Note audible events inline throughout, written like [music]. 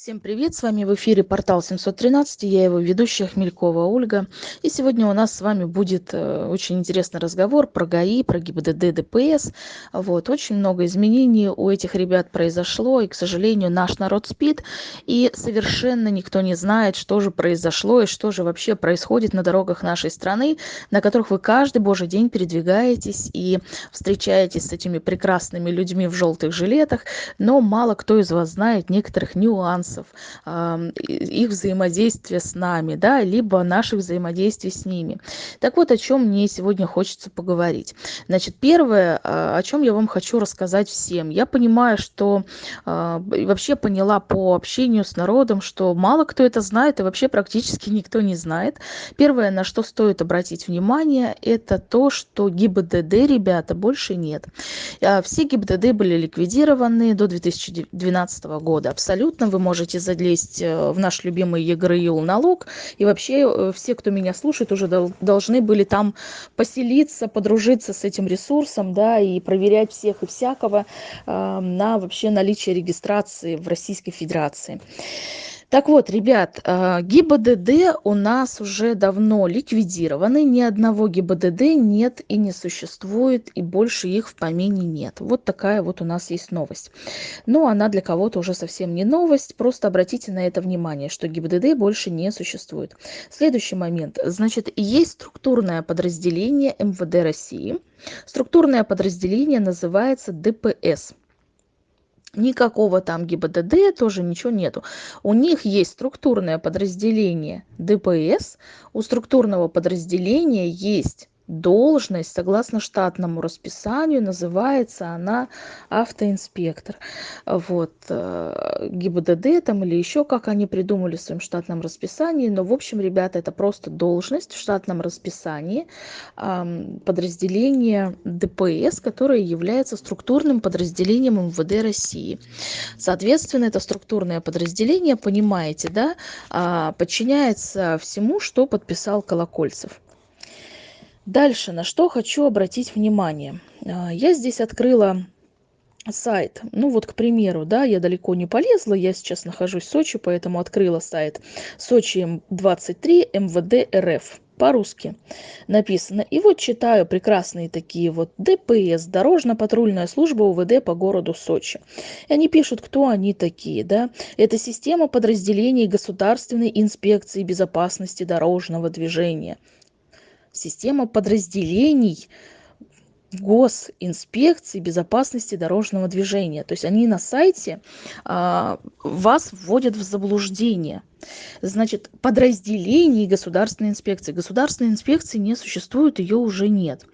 Всем привет! С вами в эфире портал 713, я его ведущая Хмелькова Ольга. И сегодня у нас с вами будет э, очень интересный разговор про ГАИ, про ГИБДД, ДПС. Вот, очень много изменений у этих ребят произошло, и, к сожалению, наш народ спит, и совершенно никто не знает, что же произошло и что же вообще происходит на дорогах нашей страны, на которых вы каждый божий день передвигаетесь и встречаетесь с этими прекрасными людьми в желтых жилетах, но мало кто из вас знает некоторых нюансов нюансов их взаимодействия с нами, да, либо наших взаимодействий с ними. Так вот, о чем мне сегодня хочется поговорить. Значит, первое, а, о чем я вам хочу рассказать всем. Я понимаю, что а, вообще поняла по общению с народом, что мало кто это знает и вообще практически никто не знает. Первое, на что стоит обратить внимание, это то, что ГИБДД, ребята, больше нет. А, все ГИБДД были ликвидированы до 2012 года. Абсолютно вы можете можете залезть э, в наш любимый ЕГРЮЛ налог. И вообще э, все, кто меня слушает, уже должны были там поселиться, подружиться с этим ресурсом, да, и проверять всех и всякого э, на вообще наличие регистрации в Российской Федерации так вот ребят а, гибдд у нас уже давно ликвидированы ни одного гибдд нет и не существует и больше их в помине нет. Вот такая вот у нас есть новость. Но она для кого-то уже совсем не новость. Просто обратите на это внимание что гибдд больше не существует. Следующий момент. Значит есть структурное подразделение мвд россии. Структурное подразделение называется дпс никакого там гибдд тоже ничего нету. У них есть структурное подразделение дпс у структурного подразделения есть должность согласно штатному расписанию называется она автоинспектор вот э, гибдд там или еще как они придумали в своем штатном расписании но в общем ребята это просто должность в штатном расписании подразделения дпс которое является структурным подразделением мвд россии. Соответственно это структурное подразделение понимаете да а, подчиняется всему что подписал колокольцев дальше на что хочу обратить внимание а, я здесь открыла сайт ну вот к примеру да я далеко не полезла я сейчас нахожусь в сочи поэтому открыла сайт сочи 23 мвд рф по-русски написано. И вот читаю прекрасные такие вот ДПС, Дорожно-патрульная служба УВД по городу Сочи. И они пишут, кто они такие, да. Это система подразделений Государственной инспекции безопасности дорожного движения система подразделений госинспекции безопасности дорожного движения. То есть они на сайте а, вас вводят в заблуждение значит подразделений государственной инспекции. Государственной инспекции не существует ее уже нет.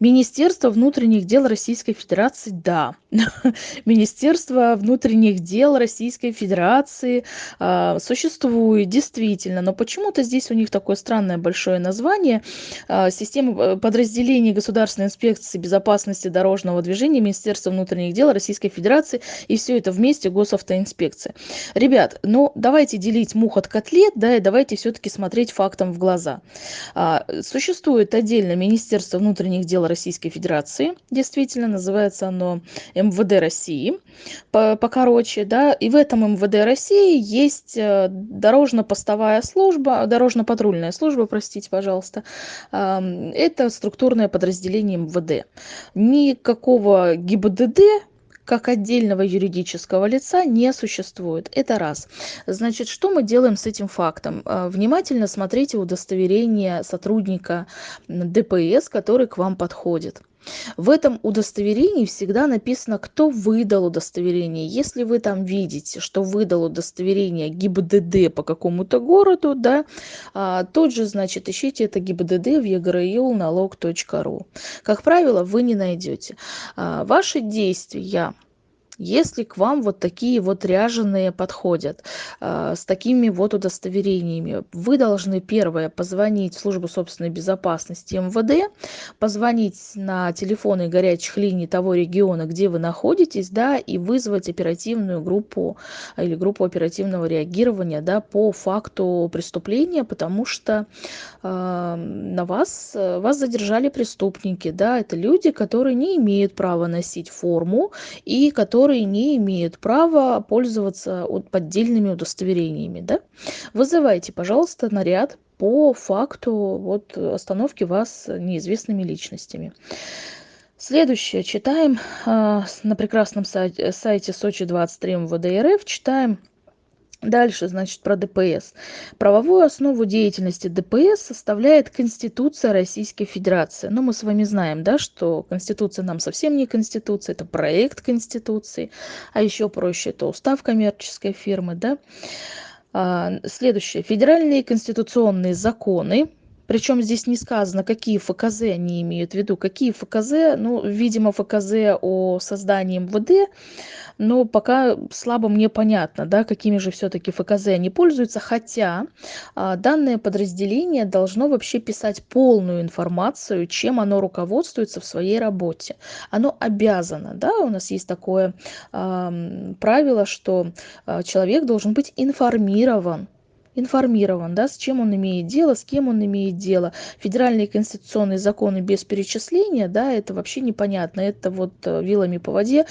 Министерство внутренних дел российской федерации да. [laughs] Министерство внутренних дел российской федерации э, существует действительно. Но почему-то здесь у них такое странное большое название э, система э, подразделений государственной инспекции безопасности дорожного движения министерства внутренних дел российской федерации и все это вместе госавтоинспекция. Ребят ну давайте делить мух от котлет, да, и давайте все-таки смотреть фактам в глаза. А, существует отдельно Министерство внутренних дел Российской Федерации, действительно, называется оно МВД России, по покороче, да, и в этом МВД России есть э, дорожно-постовая служба, дорожно-патрульная служба, простите, пожалуйста, это структурное подразделение МВД. Никакого ГИБДД как отдельного юридического лица не существует. Это раз. Значит, что мы делаем с этим фактом? А, внимательно смотрите удостоверение сотрудника ДПС, который к вам подходит в этом удостоверении всегда написано кто выдал удостоверение. Если вы там видите что выдал удостоверение гибдд по какому-то городу да а, тот же значит ищите это гибдд в егрю налог ру. Как правило вы не найдете. А, ваши действия если к вам вот такие вот ряженые подходят э, с такими вот удостоверениями вы должны первое позвонить в службу собственной безопасности мвд позвонить на телефоны горячих линий того региона где вы находитесь да и вызвать оперативную группу или группу оперативного реагирования да по факту преступления потому что э, на вас вас задержали преступники да это люди которые не имеют права носить форму и которые которые не имеют права пользоваться поддельными удостоверениями. Да? Вызывайте, пожалуйста, наряд по факту вот, остановки вас неизвестными личностями. Следующее читаем э, на прекрасном сайте, сайте Сочи 23 МВД РФ, читаем Дальше, значит, про ДПС. Правовую основу деятельности ДПС составляет Конституция Российской Федерации. Ну, мы с вами знаем, да, что Конституция нам совсем не Конституция, это проект Конституции, а еще проще, это устав коммерческой фирмы, да. А, следующее. Федеральные конституционные законы, причем здесь не сказано, какие ФКЗ они имеют в виду. Какие ФКЗ, ну, видимо, ФКЗ о создании МВД, но пока слабо мне понятно, да, какими же все-таки ФКЗ они пользуются, хотя а, данное подразделение должно вообще писать полную информацию, чем оно руководствуется в своей работе. Оно обязано, да, у нас есть такое а, правило, что а, человек должен быть информирован информирован, да, с чем он имеет дело, с кем он имеет дело. Федеральные конституционные законы без перечисления, да, это вообще непонятно. Это вот э, вилами по воде.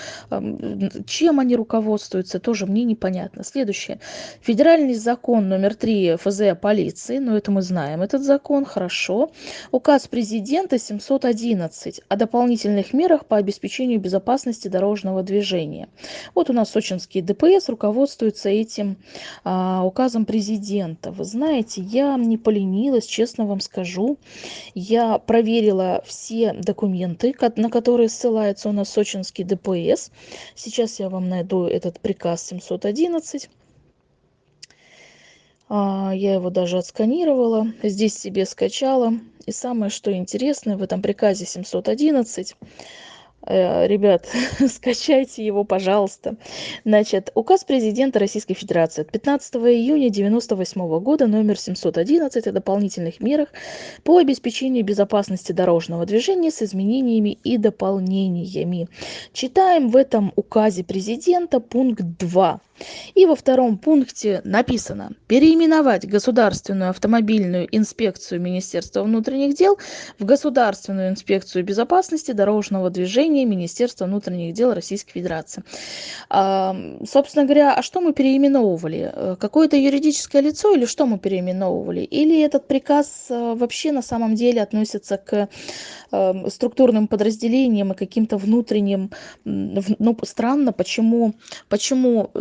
Чем они руководствуются, тоже мне непонятно. Следующее. Федеральный закон номер 3 ФЗ о полиции, ну это мы знаем, этот закон, хорошо. Указ президента 711 о дополнительных мерах по обеспечению безопасности дорожного движения. Вот у нас сочинский ДПС руководствуется этим а, указом президента студента. Вы знаете, я не поленилась, честно вам скажу. Я проверила все документы, на которые ссылается у нас сочинский ДПС. Сейчас я вам найду этот приказ 711. А, я его даже отсканировала, здесь себе скачала. И самое, что интересное, в этом приказе 711 Э, ребят, [laughs] скачайте его, пожалуйста. Значит, указ президента Российской Федерации от 15 июня 1998 года номер 711 о дополнительных мерах по обеспечению безопасности дорожного движения с изменениями и дополнениями. Читаем в этом указе президента пункт 2. И во втором пункте написано переименовать Государственную автомобильную инспекцию Министерства внутренних дел в Государственную инспекцию безопасности дорожного движения Министерства внутренних дел Российской Федерации. А, собственно говоря, а что мы переименовывали? Э, какое-то юридическое лицо или что мы переименовывали? Или этот приказ э, вообще на самом деле относится к э, структурным подразделениям и каким-то внутренним, ну, странно, почему, почему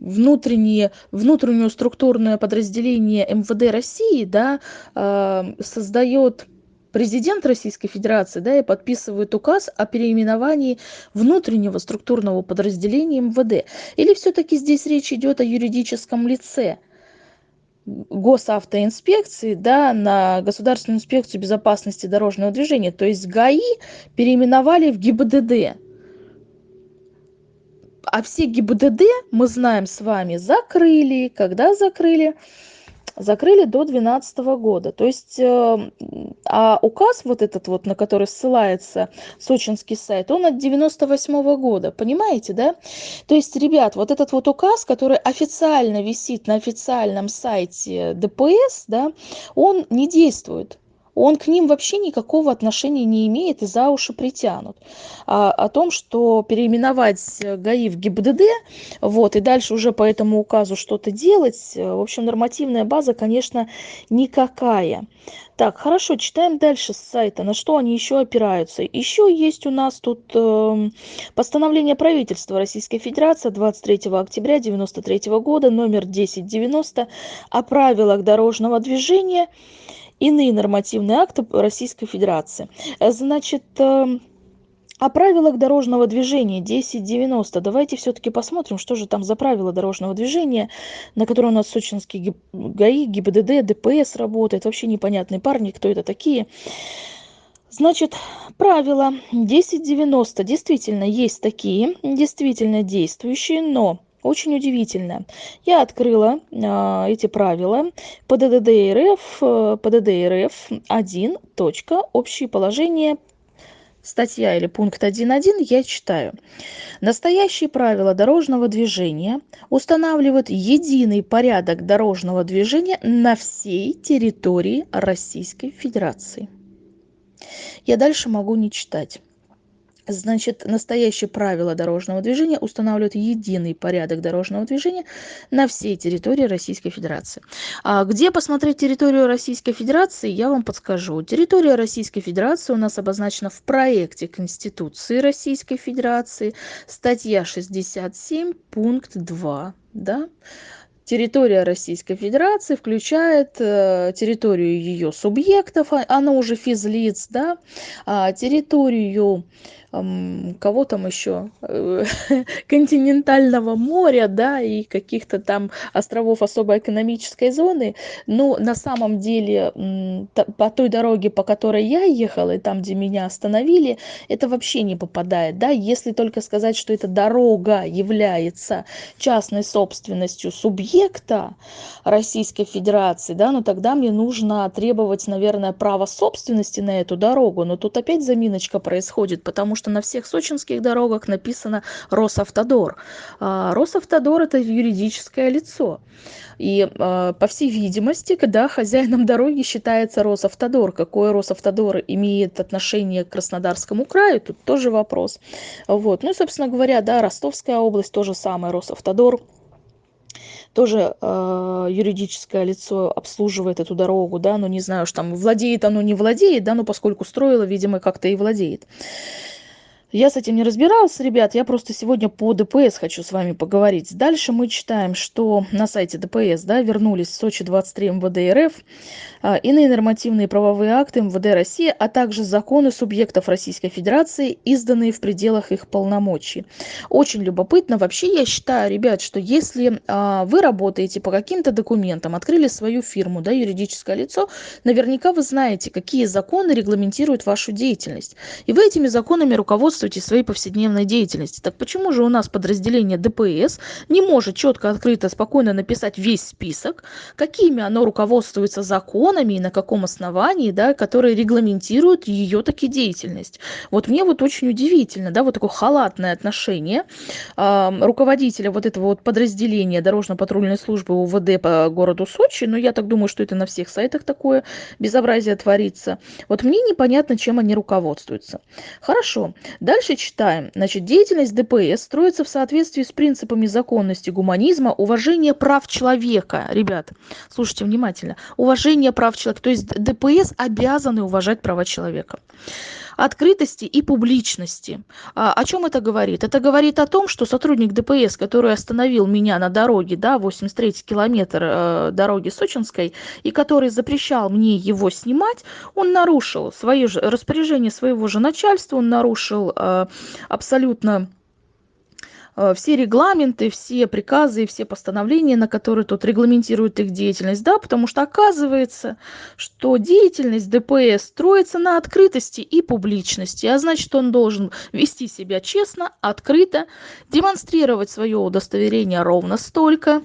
внутреннее, внутреннее структурное подразделение МВД России да, э, создает президент Российской Федерации да, и подписывает указ о переименовании внутреннего структурного подразделения МВД. Или все-таки здесь речь идет о юридическом лице? госавтоинспекции да, на Государственную инспекцию безопасности дорожного движения. То есть ГАИ переименовали в ГИБДД а все гибдд мы знаем с вами закрыли. Когда закрыли? Закрыли до двенадцатого года. То есть э, а указ вот этот вот на который ссылается сочинский сайт он от девяносто восьмого года. Понимаете да? То есть ребят вот этот вот указ который официально висит на официальном сайте дпс да он не действует он к ним вообще никакого отношения не имеет и за уши притянут. А, о том, что переименовать ГАИ в ГИБДД, вот, и дальше уже по этому указу что-то делать, в общем, нормативная база, конечно, никакая. Так, хорошо, читаем дальше с сайта, на что они еще опираются. Еще есть у нас тут э, постановление правительства Российской Федерации 23 октября 1993 года, номер 1090, о правилах дорожного движения иные нормативные акты российской федерации значит эм, о правилах дорожного движения 1090. Давайте все-таки посмотрим, что же там за правила дорожного движения, на которые у нас сочинский ГАИ, ГИБДД, ДПС работает. Вообще непонятные парни, кто это такие. Значит, правила 1090 действительно есть такие, действительно действующие, но очень удивительно я открыла а, эти правила пдд рф пдд рф один точка общие положения статья или пункт 1.1 я читаю. Настоящие правила дорожного движения устанавливают единый порядок дорожного движения на всей территории Российской Федерации. Я дальше могу не читать Значит, настоящие правила дорожного движения устанавливают единый порядок дорожного движения на всей территории Российской Федерации. А где посмотреть территорию Российской Федерации, я вам подскажу. Территория Российской Федерации у нас обозначена в проекте Конституции Российской Федерации, статья 67, пункт 2. Да? территория Российской Федерации включает э, территорию ее субъектов, а, она уже физлиц, да, а территорию кого там еще э, [laughs] континентального моря да и каких-то там островов особой экономической зоны. Но на самом деле по той дороге по которой я ехала и там где меня остановили это вообще не попадает да. Если только сказать что эта дорога является частной собственностью субъекта российской федерации да но тогда мне нужно требовать наверное право собственности на эту дорогу. Но тут опять заминочка происходит потому что что на всех сочинских дорогах написано росавтодор а росавтодор это юридическое лицо. И а, по всей видимости когда хозяином дороги считается росавтодор какой росавтодор имеет отношение к краснодарскому краю тут тоже вопрос. Вот. Ну и собственно говоря да ростовская область тоже самое. Росавтодор тоже э, юридическое лицо обслуживает эту дорогу, да, но не знаю, что там владеет оно, не владеет, да, но поскольку строила, видимо, как-то и владеет я с этим не разбиралась ребят я просто сегодня по дпс хочу с вами поговорить. Дальше мы читаем что на сайте дпс да вернулись в сочи 23 мвд рф а, иные нормативные правовые акты мвд россии а также законы субъектов российской федерации изданные в пределах их полномочий. Очень любопытно. Вообще я считаю ребят что если а, вы работаете по каким-то документам открыли свою фирму да юридическое лицо наверняка вы знаете какие законы регламентируют вашу деятельность. И вы этими законами руководствуетесь руководствуетесь своей повседневной деятельности. Так почему же у нас подразделение ДПС не может четко, открыто, спокойно написать весь список, какими оно руководствуется законами и на каком основании, да, которые регламентируют ее таки деятельность. Вот мне вот очень удивительно, да, вот такое халатное отношение э, руководителя вот этого вот подразделения дорожно-патрульной службы УВД по городу Сочи, но я так думаю, что это на всех сайтах такое безобразие творится. Вот мне непонятно, чем они руководствуются. Хорошо, Дальше читаем. Значит, деятельность ДПС строится в соответствии с принципами законности, гуманизма, уважения прав человека. Ребят, слушайте внимательно. Уважение прав человека. То есть ДПС обязаны уважать права человека открытости и публичности. А, о чем это говорит? Это говорит о том, что сотрудник ДПС, который остановил меня на дороге, да, 83 километр э, дороги Сочинской, и который запрещал мне его снимать, он нарушил свое же распоряжение своего же начальства, он нарушил э, абсолютно все регламенты, все приказы и все постановления, на которые тут регламентируют их деятельность, да, потому что оказывается, что деятельность ДПС строится на открытости и публичности, а значит, он должен вести себя честно, открыто, демонстрировать свое удостоверение ровно столько,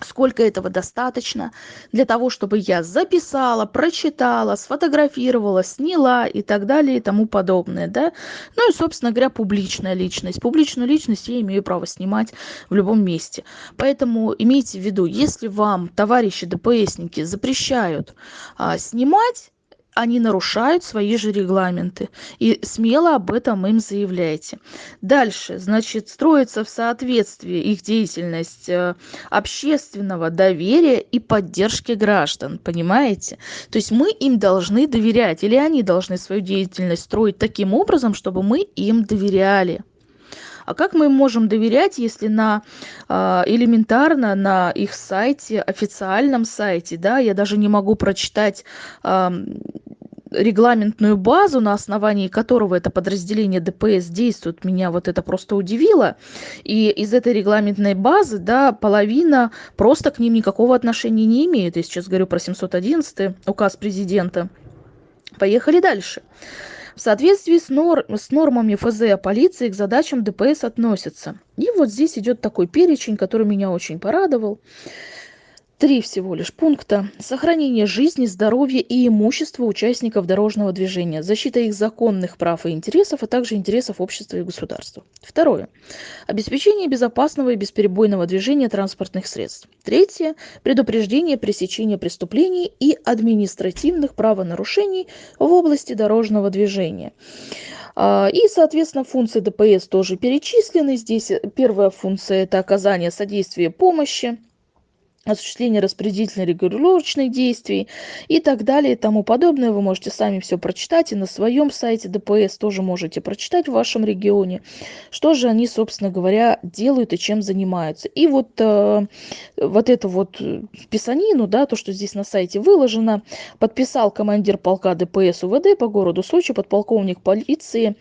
сколько этого достаточно для того чтобы я записала прочитала сфотографировала сняла и так далее и тому подобное да. Ну и собственно говоря публичная личность. Публичную личность я имею право снимать в любом месте. Поэтому имейте в виду если вам товарищи дпсники запрещают а, снимать они нарушают свои же регламенты и смело об этом им заявляйте дальше значит строится в соответствии их деятельность э, общественного доверия и поддержки граждан понимаете? То есть мы им должны доверять или они должны свою деятельность строить таким образом чтобы мы им доверяли а как мы можем доверять если на а, элементарно на их сайте официальном сайте да я даже не могу прочитать регламентную базу на основании которого это подразделение дпс действует меня вот это просто удивило. И из этой регламентной базы да половина просто к ним никакого отношения не имеет. Я сейчас говорю про 711 указ президента. Поехали дальше в соответствии с, нор с нормами фз о полиции к задачам дпс относятся и вот здесь идет такой перечень который меня очень порадовал три всего лишь пункта. Сохранение жизни, здоровья и имущества участников дорожного движения, защита их законных прав и интересов, а также интересов общества и государства. Второе. Обеспечение безопасного и бесперебойного движения транспортных средств. Третье. Предупреждение пресечения преступлений и административных правонарушений в области дорожного движения. А, и, соответственно, функции ДПС тоже перечислены. Здесь первая функция – это оказание содействия помощи осуществление распределительно-регулировочных действий и так далее и тому подобное. Вы можете сами все прочитать и на своем сайте ДПС тоже можете прочитать в вашем регионе, что же они, собственно говоря, делают и чем занимаются. И вот, э, вот это вот писанину, да, то, что здесь на сайте выложено, подписал командир полка ДПС УВД по городу Сочи, подполковник полиции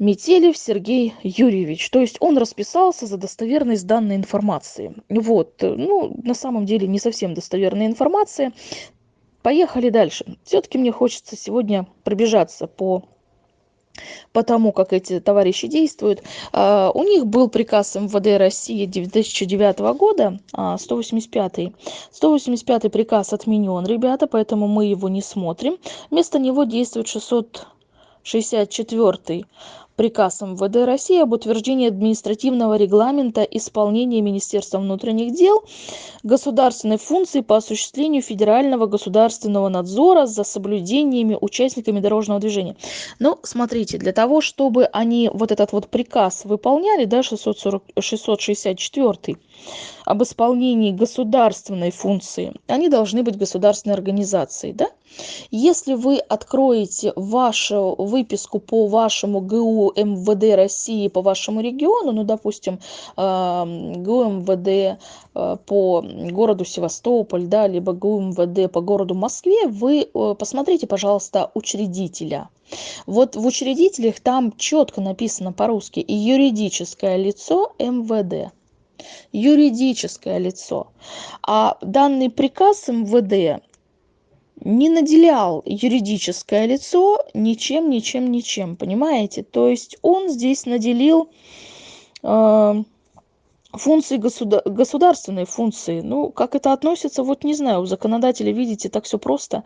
Метелев Сергей Юрьевич. То есть он расписался за достоверность данной информации. Вот, ну, на самом деле не совсем достоверная информация. Поехали дальше. Все-таки мне хочется сегодня пробежаться по по тому, как эти товарищи действуют. Uh, у них был приказ МВД России 2009 года, uh, 185. 185 приказ отменен, ребята, поэтому мы его не смотрим. Вместо него действует 664 приказ мвд россии об утверждении административного регламента исполнения министерством внутренних дел государственной функции по осуществлению федерального государственного надзора за соблюдениями участниками дорожного движения. Ну, смотрите, для того, чтобы они вот этот вот приказ выполняли, да, 640, 664 об исполнении государственной функции, они должны быть государственной организацией, да? Если вы откроете вашу выписку по вашему ГУ МВД России по вашему региону, ну, допустим, ГУ МВД э, по городу Севастополь, да, либо ГУ МВД по городу Москве, вы э, посмотрите, пожалуйста, учредителя. Вот в учредителях там четко написано по-русски юридическое лицо МВД юридическое лицо. А данный приказ МВД не наделял юридическое лицо ничем, ничем, ничем, понимаете? То есть он здесь наделил э, функции государ государственные функции. Ну, как это относится, вот не знаю, у законодателя, видите, так все просто.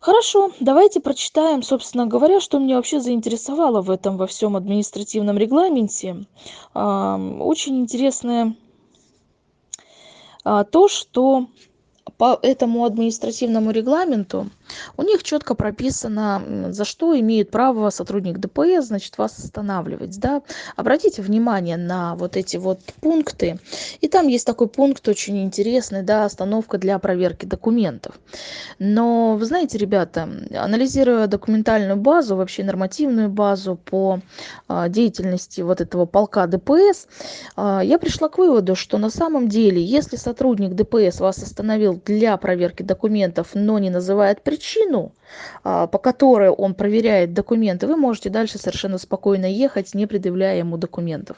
Хорошо, давайте прочитаем, собственно говоря, что меня вообще заинтересовало в этом во всем административном регламенте. Очень интересное а, то, что по этому административному регламенту у них четко прописано, за что имеет право сотрудник ДПС, значит, вас останавливать, да. Обратите внимание на вот эти вот пункты. И там есть такой пункт очень интересный, да, остановка для проверки документов. Но, вы знаете, ребята, анализируя документальную базу, вообще нормативную базу по а, деятельности вот этого полка ДПС, а, я пришла к выводу, что на самом деле, если сотрудник ДПС вас остановил для проверки документов, но не называет причину, причину а, по которой он проверяет документы вы можете дальше совершенно спокойно ехать не предъявляя ему документов.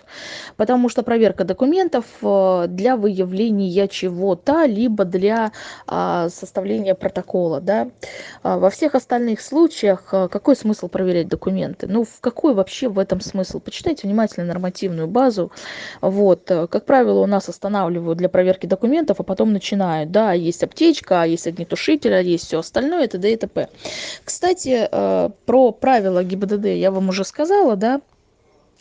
Потому что проверка документов а, для выявления чего-то либо для а, составления протокола да. Во всех остальных случаях какой смысл проверять документы? Ну в какой вообще в этом смысл? Почитайте внимательно нормативную базу. Вот как правило у нас останавливают для проверки документов а потом начинают. Да есть аптечка есть огнетушитель есть все остальное т.д. и т.п. Кстати, э, про правила ГИБДД я вам уже сказала, да,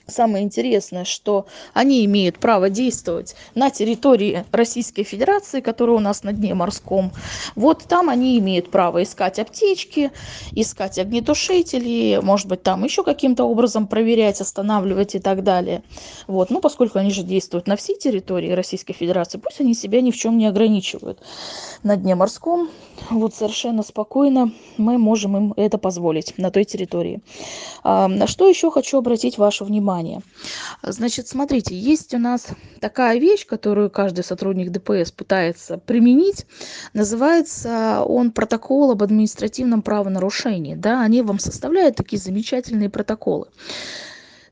самое интересное что они имеют право действовать на территории российской федерации которая у нас на дне морском. Вот там они имеют право искать аптечки искать огнетушители может быть там еще каким-то образом проверять останавливать и так далее. Вот. Ну поскольку они же действуют на всей территории российской федерации пусть они себя ни в чем не ограничивают. На дне морском вот совершенно спокойно мы можем им это позволить на той территории. На что еще хочу обратить ваше внимание внимание. Значит, смотрите, есть у нас такая вещь, которую каждый сотрудник ДПС пытается применить. Называется он протокол об административном правонарушении. Да, они вам составляют такие замечательные протоколы.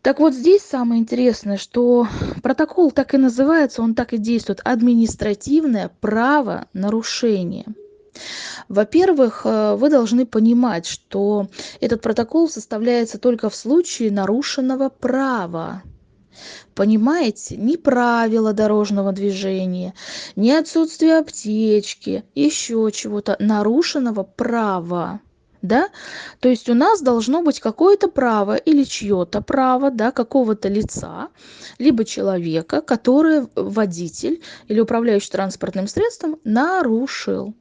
Так вот здесь самое интересное, что протокол так и называется, он так и действует. Административное правонарушение. Во-первых, э, вы должны понимать, что этот протокол составляется только в случае нарушенного права. Понимаете? Ни правила дорожного движения, ни отсутствие аптечки, еще чего-то нарушенного права да то есть у нас должно быть какое-то право или чье-то право да какого-то лица либо человека который водитель или управляющий транспортным средством нарушил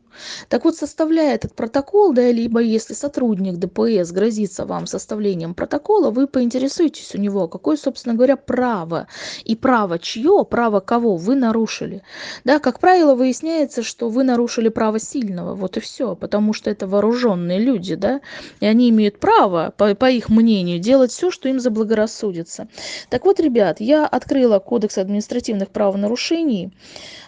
так вот составляя этот протокол да либо если сотрудник дпс грозится вам составлением протокола вы поинтересуетесь у него какое собственно говоря право и право чье право кого вы нарушили. Да как правило выясняется что вы нарушили право сильного вот и все потому что это вооруженные люди да и они имеют право по, по их мнению делать все что им заблагорассудится. Так вот ребят я открыла кодекс административных правонарушений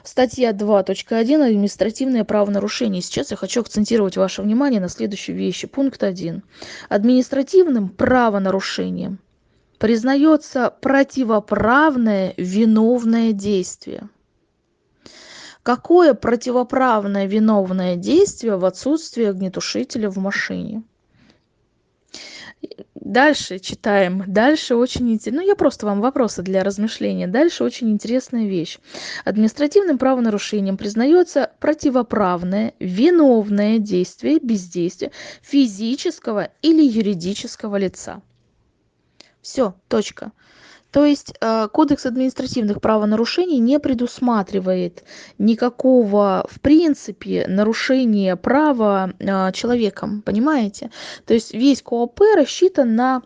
статья два точка один административное правонарушение сейчас я хочу акцентировать ваше внимание на следующей вещи пункт один. Административным правонарушением признается противоправное виновное действие. Какое противоправное виновное действие в отсутствии огнетушителя в машине дальше читаем. Дальше очень интересно ну я просто вам вопросы для размышления. Дальше очень интересная вещь. Административным правонарушением признается противоправное виновное действие бездействие физического или юридического лица. Все точка то есть э, кодекс административных правонарушений не предусматривает никакого в принципе нарушения права э, человеком понимаете то есть весь кооп рассчитан на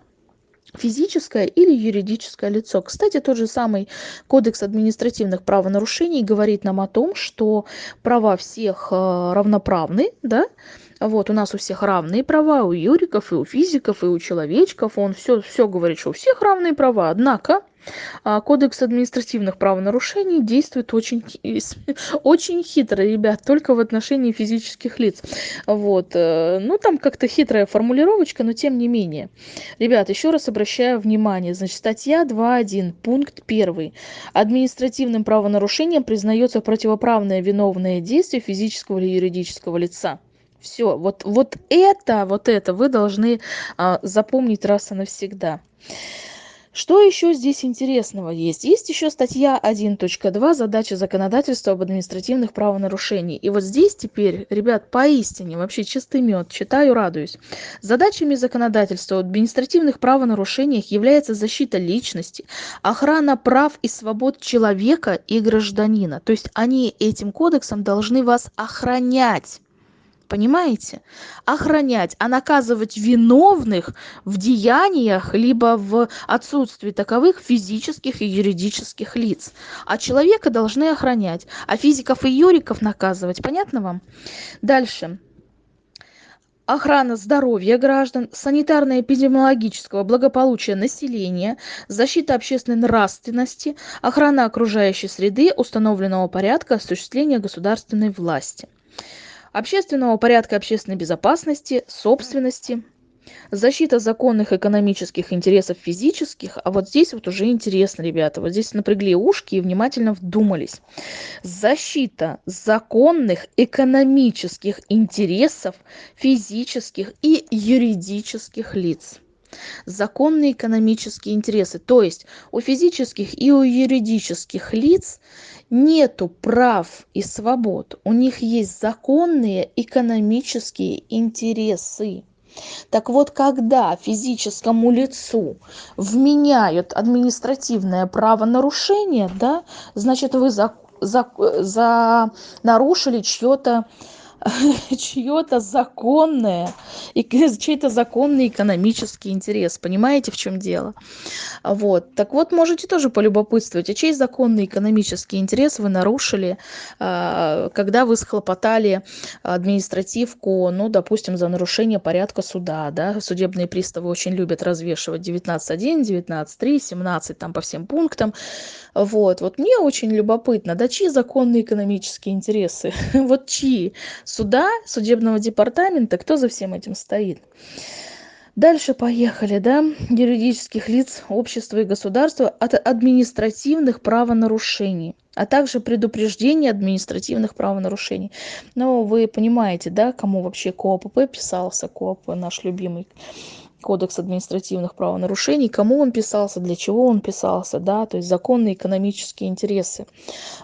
физическое или юридическое лицо. Кстати, тот же самый Кодекс административных правонарушений говорит нам о том, что права всех э, равноправны, да, вот у нас у всех равные права, у юриков, и у физиков, и у человечков, он все, все говорит, что у всех равные права, однако а, кодекс административных правонарушений действует очень [laughs] очень хитро ребят только в отношении физических лиц. Вот э, ну там как-то хитрая формулировочка но тем не менее. Ребят еще раз обращаю внимание. Значит статья два один пункт первый. Административным правонарушением признается противоправное виновное действие физического или юридического лица все вот вот это вот это вы должны а, запомнить раз и навсегда. Что еще здесь интересного есть? Есть еще статья 1.2 задача законодательства об административных правонарушений и вот здесь теперь ребят поистине вообще чистый мед читаю радуюсь. Задачами законодательства об административных правонарушениях является защита личности охрана прав и свобод человека и гражданина то есть они этим кодексом должны вас охранять понимаете? Охранять а наказывать виновных в деяниях либо в отсутствии таковых физических и юридических лиц. А человека должны охранять а физиков и юриков наказывать. Понятно вам? Дальше. Охрана здоровья граждан санитарно-эпидемиологического благополучия населения защита общественной нравственности охрана окружающей среды установленного порядка осуществления государственной власти общественного порядка общественной безопасности собственности защита законных экономических интересов физических. А вот здесь вот уже интересно ребята. Вот здесь напрягли ушки и внимательно вдумались. Защита законных экономических интересов физических и юридических лиц законные экономические интересы. То есть у физических и у юридических лиц нету прав и свобод. У них есть законные экономические интересы. Так вот когда физическому лицу вменяют административное правонарушение да значит вы за за за нарушили чье-то [laughs] чье-то законное и [laughs] чей-то законный экономический интерес. Понимаете в чем дело? Вот. Так вот можете тоже полюбопытствовать а чей законный экономический интерес вы нарушили а, когда вы схлопотали административку ну допустим за нарушение порядка суда да? Судебные приставы очень любят развешивать девятнадцать один девятнадцать три семнадцать там по всем пунктам. Вот. Вот мне очень любопытно да чьи законные экономические интересы? [laughs] Вот чьи суда судебного департамента кто за всем этим стоит. Дальше поехали да. Юридических лиц общества и государства от административных правонарушений а также предупреждение административных правонарушений. Ну вы понимаете да кому вообще коапп писался коап наш любимый кодекс административных правонарушений, кому он писался, для чего он писался, да, то есть законные экономические интересы.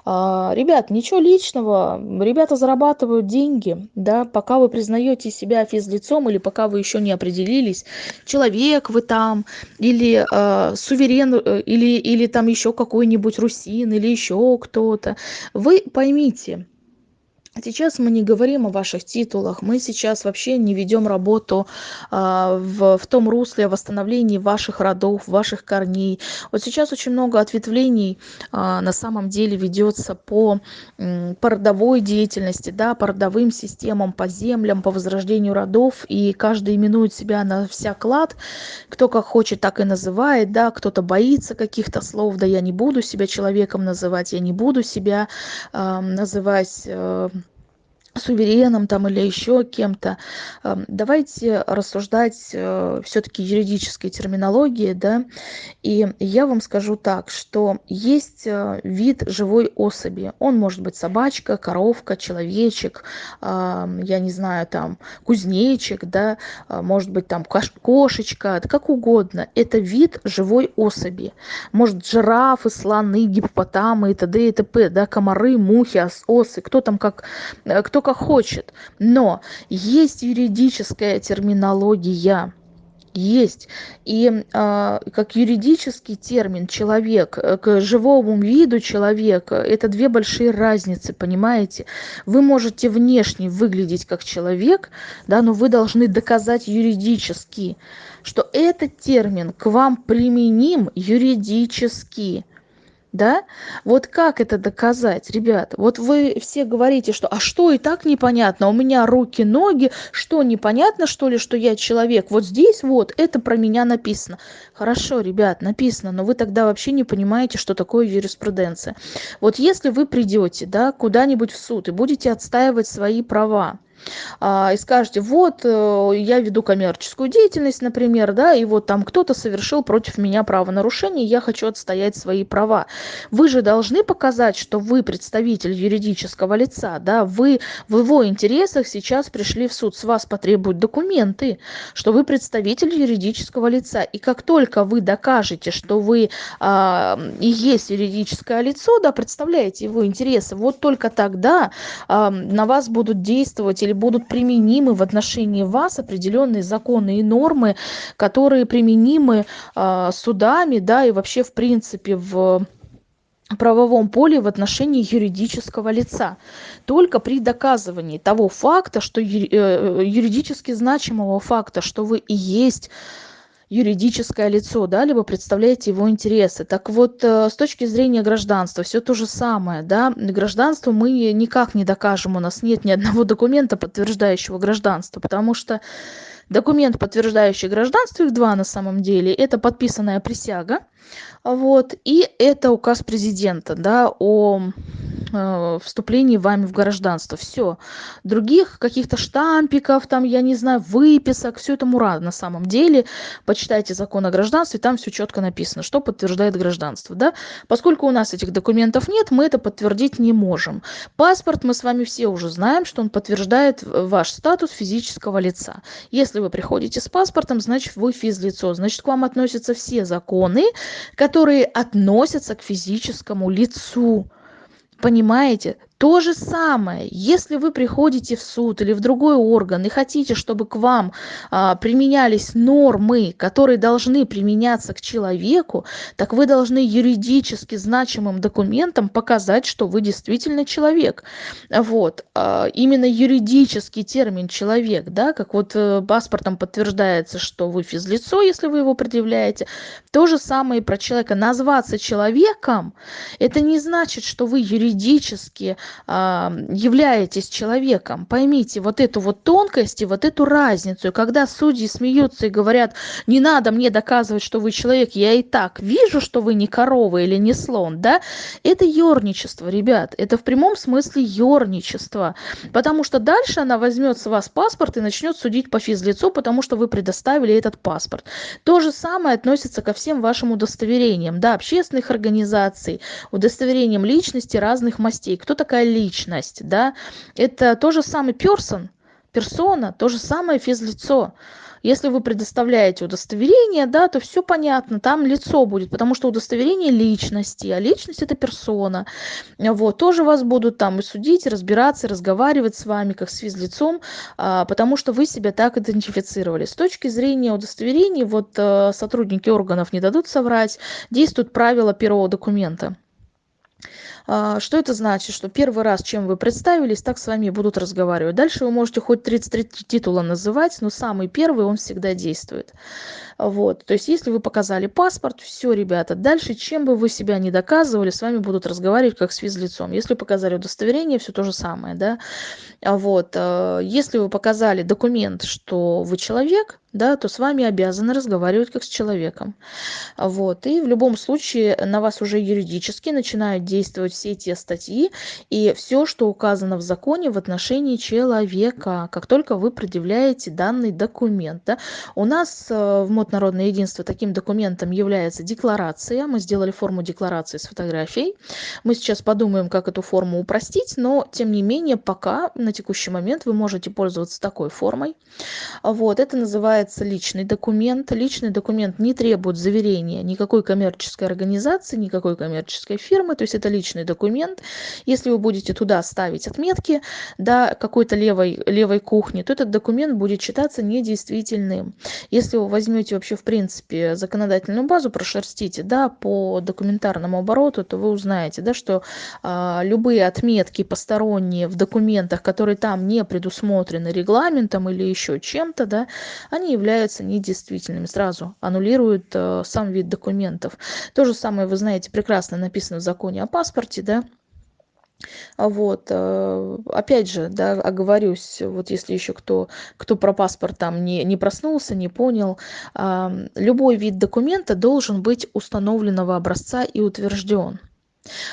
А, ребят, ничего личного, ребята зарабатывают деньги, да, пока вы признаете себя физлицом или пока вы еще не определились, человек вы там, или э, суверен, э, или, или там еще какой-нибудь русин, или еще кто-то, вы поймите, Сейчас мы не говорим о ваших титулах, мы сейчас вообще не ведем работу а, в, в том русле о восстановлении ваших родов, ваших корней. Вот сейчас очень много ответвлений а, на самом деле ведется по, по родовой деятельности, да, по родовым системам, по землям, по возрождению родов, и каждый именует себя на всяк лад, кто как хочет, так и называет, да, кто-то боится каких-то слов, да, я не буду себя человеком называть, я не буду себя а, называть... А, сувереном там или еще кем-то. Эм, давайте рассуждать э, все-таки юридической терминологии, да, и я вам скажу так, что есть э, вид живой особи. Он может быть собачка, коровка, человечек, эм, я не знаю, там, кузнечик, да, э, может быть там кошечка, как угодно. Это вид живой особи. Может жирафы, слоны, гиппопотамы и т.д. и т.п., да, комары, мухи, осы, кто там как, кто как хочет. Но есть юридическая терминология, есть. И э, как юридический термин человек э, к живому виду человека это две большие разницы, понимаете? Вы можете внешне выглядеть как человек, да, но вы должны доказать юридически, что этот термин к вам применим юридически да? Вот как это доказать, ребята? Вот вы все говорите, что а что и так непонятно, у меня руки, ноги, что непонятно, что ли, что я человек? Вот здесь вот это про меня написано. Хорошо, ребят, написано, но вы тогда вообще не понимаете, что такое юриспруденция. Вот если вы придете, да, куда-нибудь в суд и будете отстаивать свои права, а, и скажете, вот э, я веду коммерческую деятельность, например, да, и вот там кто-то совершил против меня правонарушение, я хочу отстоять свои права. Вы же должны показать, что вы представитель юридического лица, да, вы в его интересах сейчас пришли в суд, с вас потребуют документы, что вы представитель юридического лица. И как только вы докажете, что вы а, и есть юридическое лицо, да, представляете его интересы, вот только тогда а, на вас будут действовать или будут применимы в отношении вас определенные законы и нормы, которые применимы э, судами, да, и вообще в принципе в правовом поле в отношении юридического лица. Только при доказывании того факта что э, юридически значимого факта что вы и есть юридическое лицо, да, либо представляете его интересы. Так вот, э, с точки зрения гражданства, все то же самое, да, гражданство мы никак не докажем, у нас нет ни одного документа, подтверждающего гражданство, потому что документ, подтверждающий гражданство, их два на самом деле, это подписанная присяга, вот, и это указ президента, да, о вступлении вами в гражданство. Все. Других каких-то штампиков, там, я не знаю, выписок, все это мура на самом деле. Почитайте закон о гражданстве, там все четко написано, что подтверждает гражданство. Да? Поскольку у нас этих документов нет, мы это подтвердить не можем. Паспорт мы с вами все уже знаем, что он подтверждает ваш статус физического лица. Если вы приходите с паспортом, значит вы физлицо, значит к вам относятся все законы, которые относятся к физическому лицу. Понимаете? То же самое, если вы приходите в суд или в другой орган и хотите, чтобы к вам а, применялись нормы, которые должны применяться к человеку, так вы должны юридически значимым документом показать, что вы действительно человек. Вот. А, именно юридический термин человек, да, как вот э, паспортом подтверждается, что вы физлицо, если вы его предъявляете. То же самое и про человека. Назваться человеком, это не значит, что вы юридически являетесь человеком поймите вот эту вот тонкость и вот эту разницу. И когда судьи смеются и говорят не надо мне доказывать что вы человек я и так вижу что вы не корова или не слон да? Это ёрничество ребят. Это в прямом смысле ёрничество потому что дальше она возьмет с вас паспорт и начнет судить по физлицу потому что вы предоставили этот паспорт. То же самое относится ко всем вашим удостоверениям да общественных организаций удостоверениям личности разных мастей. Кто такая личность да. Это тоже самый персон персона то же самое физлицо. Если вы предоставляете удостоверение да то все понятно там лицо будет потому что удостоверение личности а личность это персона. Вот тоже вас будут там и судить и разбираться и разговаривать с вами как с физлицом а, потому что вы себя так идентифицировали. С точки зрения удостоверений вот э, сотрудники органов не дадут соврать действуют правила первого документа что это значит? Что первый раз чем вы представились так с вами будут разговаривать. Дальше вы можете хоть тридцать три титула называть но самый первый он всегда действует вот то есть если вы показали паспорт все ребята дальше чем бы вы себя не доказывали с вами будут разговаривать как с физлицом если показали удостоверение все то же самое да вот э, если вы показали документ что вы человек да, то с вами обязаны разговаривать как с человеком. Вот. И в любом случае на вас уже юридически начинают действовать все те статьи и все, что указано в законе в отношении человека, как только вы предъявляете данный документ. Да. У нас э, в МОД Народное единство таким документом является декларация. Мы сделали форму декларации с фотографией. Мы сейчас подумаем, как эту форму упростить, но тем не менее пока на текущий момент вы можете пользоваться такой формой. Вот. Это называется личный документ. Личный документ не требует заверения никакой коммерческой организации, никакой коммерческой фирмы. То есть это личный документ. Если вы будете туда ставить отметки да, какой-то левой, левой кухни, то этот документ будет считаться недействительным. Если вы возьмете вообще в принципе законодательную базу, прошерстите да, по документарному обороту, то вы узнаете, да, что а, любые отметки посторонние в документах, которые там не предусмотрены регламентом или еще чем-то, да, они являются недействительными сразу аннулируют э, сам вид документов. То же самое вы знаете прекрасно написано в законе о паспорте да вот э, опять же да оговорюсь вот если еще кто кто про паспорт там не не проснулся не понял любой вид документа должен быть установленного образца и утвержден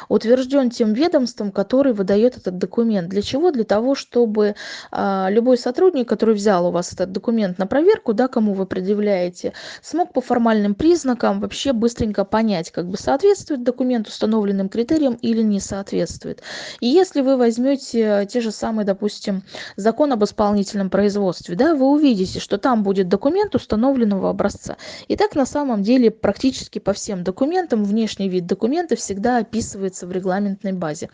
утвержден тем ведомством который выдает этот документ. Для чего? Для того чтобы а, любой сотрудник который взял у вас этот документ на проверку да кому вы предъявляете смог по формальным признакам вообще быстренько понять как бы соответствует документ установленным критериям или не соответствует. И если вы возьмете те же самые допустим закон об исполнительном производстве да вы увидите что там будет документ установленного образца. И так на самом деле практически по всем документам внешний вид документа всегда описан описывается в регламентной базе.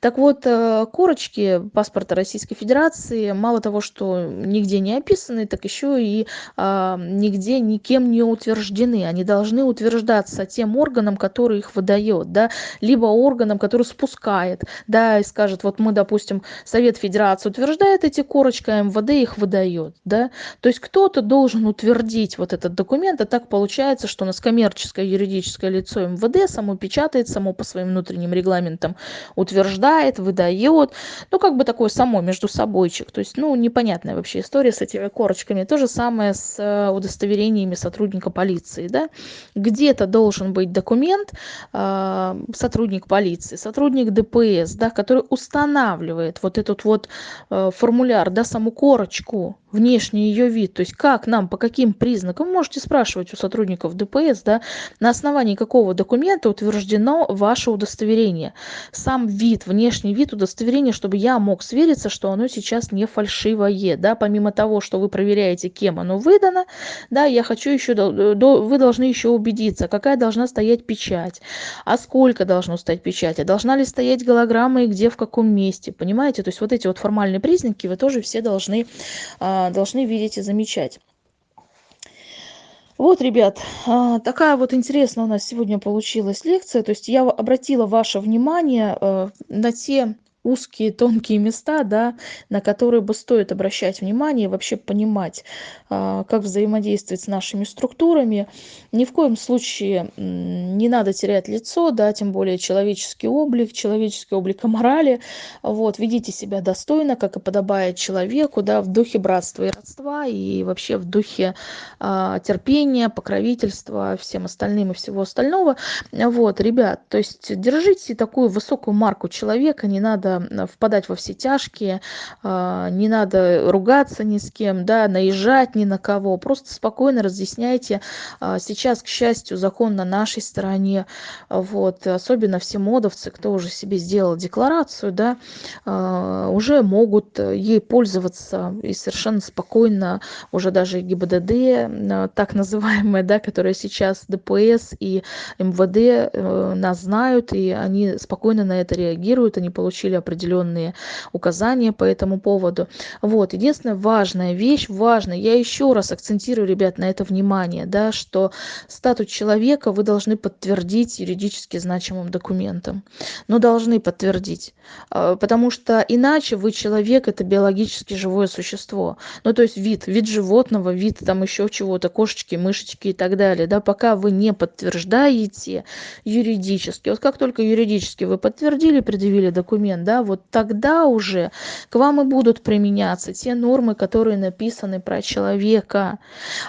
Так вот, э, корочки паспорта Российской Федерации мало того, что нигде не описаны, так еще и а, нигде никем не утверждены. Они должны утверждаться тем органом, который их выдает, да, либо органом, который спускает, да, и скажет, вот мы, допустим, Совет Федерации утверждает эти корочки, а МВД их выдает, да. То есть кто-то должен утвердить вот этот документ, а так получается, что у нас коммерческое юридическое лицо МВД само печатает, само по своему своим внутренним регламентом утверждает, выдает. Ну, как бы такое само между собойчик. То есть, ну, непонятная вообще история с этими корочками. То же самое с э, удостоверениями сотрудника полиции, да. Где-то должен быть документ, э, сотрудник полиции, сотрудник ДПС, да, который устанавливает вот этот вот э, формуляр, да, саму корочку, внешний ее вид, то есть как нам, по каким признакам, можете спрашивать у сотрудников ДПС, да, на основании какого документа утверждено ваше удостоверение. Сам вид, внешний вид удостоверения, чтобы я мог свериться, что оно сейчас не фальшивое, да, помимо того, что вы проверяете, кем оно выдано, да, я хочу еще, вы должны еще убедиться, какая должна стоять печать, а сколько должно стоять печать, а должна ли стоять голограмма и где, в каком месте, понимаете, то есть вот эти вот формальные признаки вы тоже все должны а, должны видеть и замечать. Вот, ребят, а, такая вот интересная у нас сегодня получилась лекция. То есть я обратила ваше внимание э, на те узкие тонкие места да на которые бы стоит обращать внимание и вообще понимать а, как взаимодействовать с нашими структурами. Ни в коем случае не надо терять лицо да тем более человеческий облик человеческий облик и морали вот ведите себя достойно как и подобает человеку да в духе братства и родства и вообще в духе а, терпения покровительства всем остальным и всего остального. Вот ребят то есть держите такую высокую марку человека не надо надо впадать во все тяжкие, а, не надо ругаться ни с кем, да, наезжать ни на кого. Просто спокойно разъясняйте. А, сейчас, к счастью, закон на нашей стороне. Вот. Особенно все модовцы, кто уже себе сделал декларацию, да, уже могут ей пользоваться и совершенно спокойно уже даже ГИБДД, так называемая, да, которая сейчас ДПС и МВД э, нас знают, и они спокойно на это реагируют, они получили определенные указания по этому поводу. Вот, единственная важная вещь, важная, я еще раз акцентирую, ребят, на это внимание, да, что статус человека вы должны подтвердить юридически значимым документом. Но должны подтвердить, а, потому что иначе вы человек, это биологически живое существо. Ну, то есть вид, вид животного, вид там еще чего-то, кошечки, мышечки и так далее, да, пока вы не подтверждаете юридически. Вот как только юридически вы подтвердили, предъявили документ, да, вот тогда уже к вам и будут применяться те нормы, которые написаны про человека.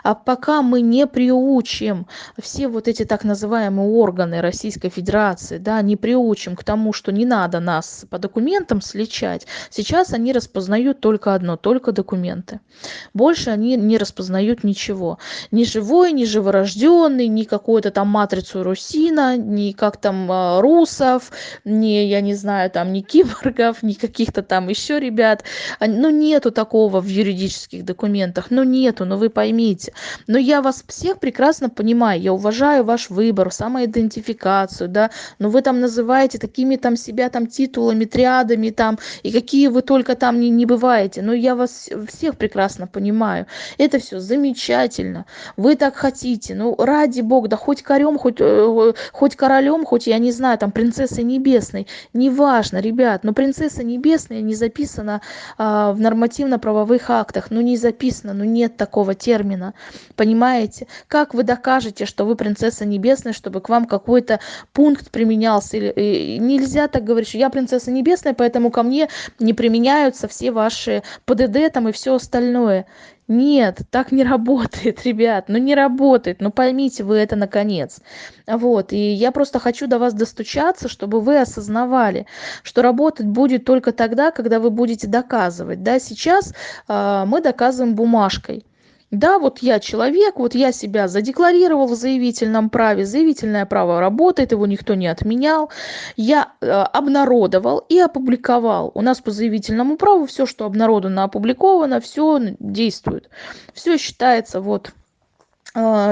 А пока мы не приучим все вот эти так называемые органы Российской Федерации, да, не приучим к тому, что не надо нас по документам сличать, сейчас они распознают только одно, только документы. Больше они не распознают ничего. Ни живой, ни живорожденный, ни какую-то там матрицу Русина, ни как там а, русов, ни, я не знаю, там, ни киборгов, ни каких-то там еще ребят. Ну, нету такого в юридических документах, ну, нету, но ну, вы поймите. Но я вас всех прекрасно понимаю, я уважаю ваш выбор, самоидентификацию, да, но вы там называете такими там себя там титулами, триадами там, и какие вы только там не, не бываете. Но я вас всех прекрасно понимаю. Это все замечательно. Вы так хотите. Ну, ради бога, да хоть корем, хоть, э, хоть королем, хоть, я не знаю, там, принцессой небесной. Неважно, ребят, но принцесса небесная не записана а, в нормативно-правовых актах. Ну, не записано, ну, нет такого термина. Понимаете? Как вы докажете, что вы принцесса небесная, чтобы к вам какой-то пункт применялся? Или, нельзя так говорить, что я принцесса небесная, поэтому ко мне не применяются все ваши ПДД там и все остальное нет так не [laughs] работает ребят ну не работает ну поймите вы это наконец. Вот и я просто хочу до вас достучаться чтобы вы осознавали что работать будет только тогда когда вы будете доказывать. Да сейчас э, мы доказываем бумажкой да вот я человек вот я себя задекларировал в заявительном праве заявительное право работает его никто не отменял. Я э, обнародовал и опубликовал. У нас по заявительному праву все что обнародовано опубликовано все действует. Все считается вот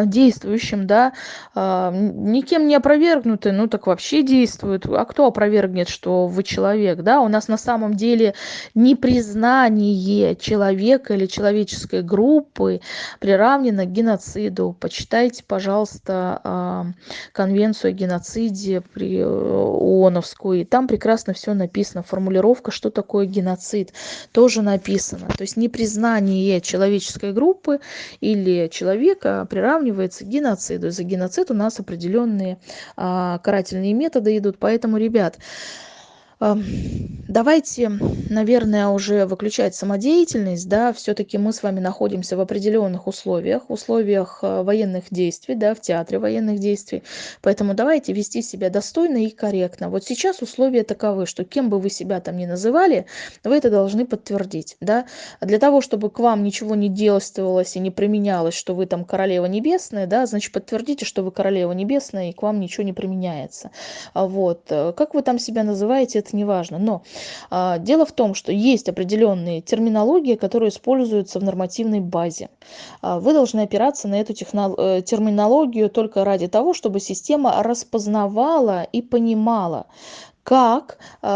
действующим, да, а, никем не опровергнуты, ну так вообще действуют. А кто опровергнет, что вы человек, да? У нас на самом деле непризнание человека или человеческой группы приравнено к геноциду. Почитайте, пожалуйста, а, конвенцию о геноциде при э, ООНовскую, и там прекрасно все написано, формулировка, что такое геноцид, тоже написано. То есть непризнание человеческой группы или человека приравнивается к геноциду. За геноцид у нас определенные а, карательные методы идут. Поэтому, ребят, давайте наверное уже выключать самодеятельность да все-таки мы с вами находимся в определенных условиях условиях э, военных действий да в театре военных действий. Поэтому давайте вести себя достойно и корректно. Вот сейчас условия таковы что кем бы вы себя там ни называли вы это должны подтвердить да. Для того чтобы к вам ничего не действовалось и не применялось что вы там королева небесная да значит подтвердите что вы королева небесная и к вам ничего не применяется. А вот э, как вы там себя называете это неважно. Но а, дело в том, что есть определенные терминологии, которые используются в нормативной базе. А, вы должны опираться на эту э, терминологию только ради того, чтобы система распознавала и понимала, как э,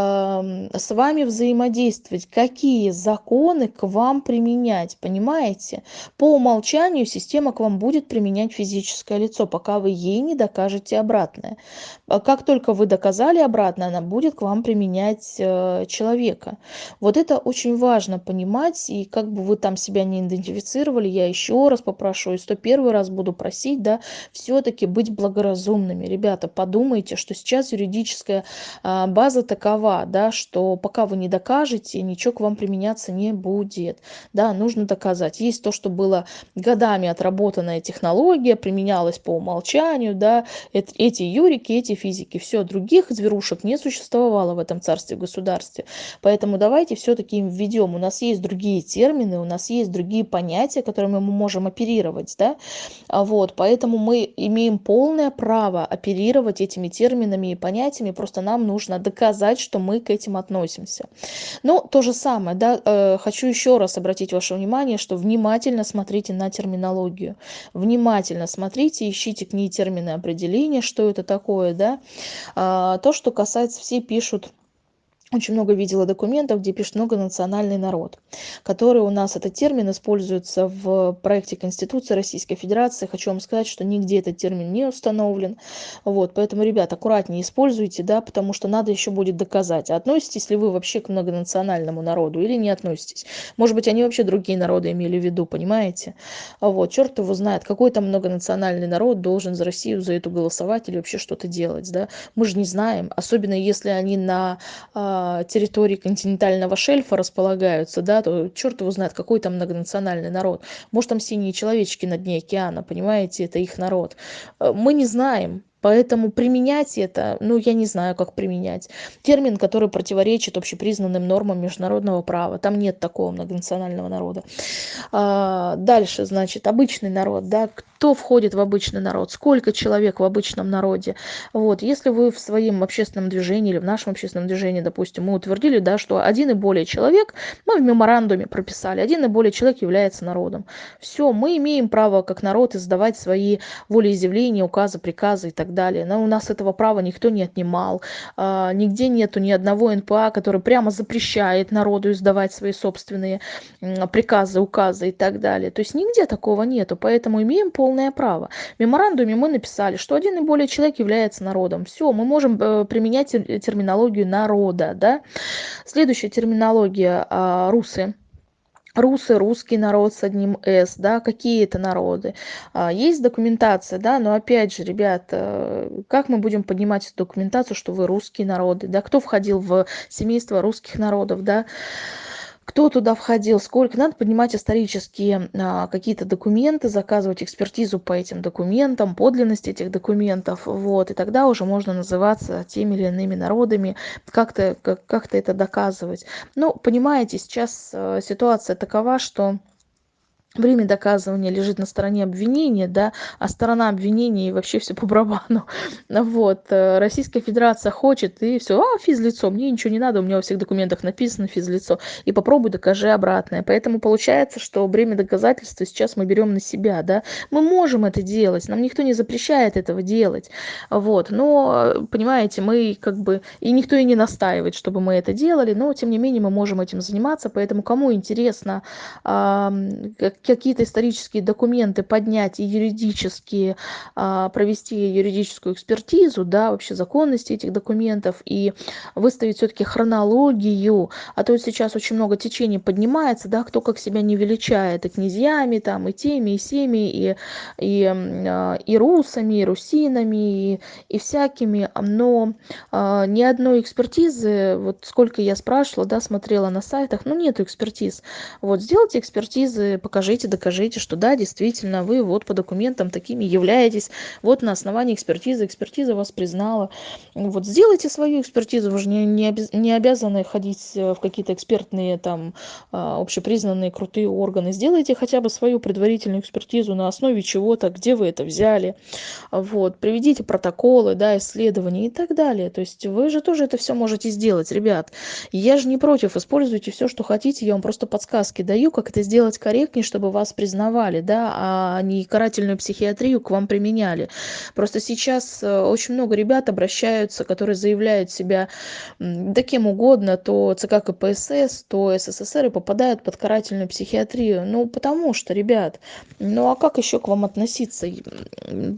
с вами взаимодействовать, какие законы к вам применять, понимаете? По умолчанию система к вам будет применять физическое лицо, пока вы ей не докажете обратное. А как только вы доказали обратное, она будет к вам применять э, человека. Вот это очень важно понимать, и как бы вы там себя не идентифицировали, я еще раз попрошу, и 101 раз буду просить, да, все-таки быть благоразумными. Ребята, подумайте, что сейчас юридическая э, а, база такова, да, что пока вы не докажете, ничего к вам применяться не будет. Да, нужно доказать. Есть то, что было годами отработанная технология, применялась по умолчанию, да, эти юрики, эти физики, все, других зверушек не существовало в этом царстве государстве. Поэтому давайте все-таки им введем. У нас есть другие термины, у нас есть другие понятия, которыми мы можем оперировать, да, а вот, поэтому мы имеем полное право оперировать этими терминами и понятиями, просто нам нужно доказать, что мы к этим относимся. Но то же самое, да, э, хочу еще раз обратить ваше внимание, что внимательно смотрите на терминологию, внимательно смотрите, ищите к ней термины определения, что это такое, да. А, то, что касается, все пишут очень много видела документов, где пишет многонациональный народ, который у нас, этот термин используется в проекте Конституции Российской Федерации. Хочу вам сказать, что нигде этот термин не установлен. Вот, поэтому, ребят, аккуратнее используйте, да, потому что надо еще будет доказать, относитесь ли вы вообще к многонациональному народу или не относитесь. Может быть, они вообще другие народы имели в виду, понимаете? Вот, черт его знает, какой там многонациональный народ должен за Россию, за эту голосовать или вообще что-то делать, да? Мы же не знаем, особенно если они на а, территории континентального шельфа располагаются, да, то черт его знает, какой там многонациональный народ. Может, там синие человечки на дне океана, понимаете, это их народ. Э, мы не знаем, Поэтому применять это, ну, я не знаю, как применять. Термин, который противоречит общепризнанным нормам международного права. Там нет такого многонационального народа. А, дальше, значит, обычный народ, да, кто входит в обычный народ, сколько человек в обычном народе. Вот, если вы в своем общественном движении или в нашем общественном движении, допустим, мы утвердили, да, что один и более человек, мы в меморандуме прописали, один и более человек является народом. Все, мы имеем право как народ издавать свои волеизъявления, указы, приказы и так далее. Но у нас этого права никто не отнимал. А, нигде нету ни одного НПА, который прямо запрещает народу издавать свои собственные приказы, указы и так далее. То есть нигде такого нету, поэтому имеем полное право. В меморандуме мы написали, что один и более человек является народом. Все, мы можем э, применять терминологию народа. Да? Следующая терминология а, русы русы русский народ с одним с да какие это народы? А, есть документация да но опять же ребят э, как мы будем поднимать эту документацию что вы русские народы да? Кто входил в семейство русских народов да кто туда входил, сколько. Надо поднимать исторические а, какие-то документы, заказывать экспертизу по этим документам, подлинность этих документов. Вот, и тогда уже можно называться теми или иными народами, как-то как, как это доказывать. Ну, понимаете, сейчас а, ситуация такова, что время доказывания лежит на стороне обвинения, да, а сторона обвинения и вообще все по барабану. [laughs] Вот. Э, Российская Федерация хочет, и все, а, физлицо, мне ничего не надо, у меня во всех документах написано физлицо, и попробуй докажи обратное. Поэтому получается, что время доказательства сейчас мы берем на себя, да. Мы можем это делать, нам никто не запрещает этого делать, вот. Но, понимаете, мы как бы, и никто и не настаивает, чтобы мы это делали, но, тем не менее, мы можем этим заниматься, поэтому кому интересно, какие-то исторические документы поднять и юридически а, провести юридическую экспертизу, да, вообще законности этих документов и выставить все-таки хронологию, а то сейчас очень много течений поднимается, да, кто как себя не величает, и князьями там, и теми, и семи, и, и, а, и русами, и русинами, и, и всякими, но а, ни одной экспертизы, вот сколько я спрашивала, да, смотрела на сайтах, ну, нету экспертиз. Вот, сделайте экспертизы, покажите покажите, докажите, что да, действительно, вы вот по документам такими являетесь, вот на основании экспертизы, экспертиза вас признала. Вот сделайте свою экспертизу, вы же не, не, не обязаны ходить э, в какие-то экспертные там а, общепризнанные крутые органы. Сделайте хотя бы свою предварительную экспертизу на основе чего-то, где вы это взяли. Вот, приведите протоколы, да, исследования и так далее. То есть вы же тоже это все можете сделать, ребят. Я же не против, используйте все, что хотите, я вам просто подсказки даю, как это сделать корректнее, чтобы чтобы вас признавали, да, а не карательную психиатрию к вам применяли. Просто сейчас э, очень много ребят обращаются, которые заявляют себя да кем угодно, то ЦК КПСС, то СССР и попадают под карательную психиатрию. Ну, потому что, ребят, ну а как еще к вам относиться?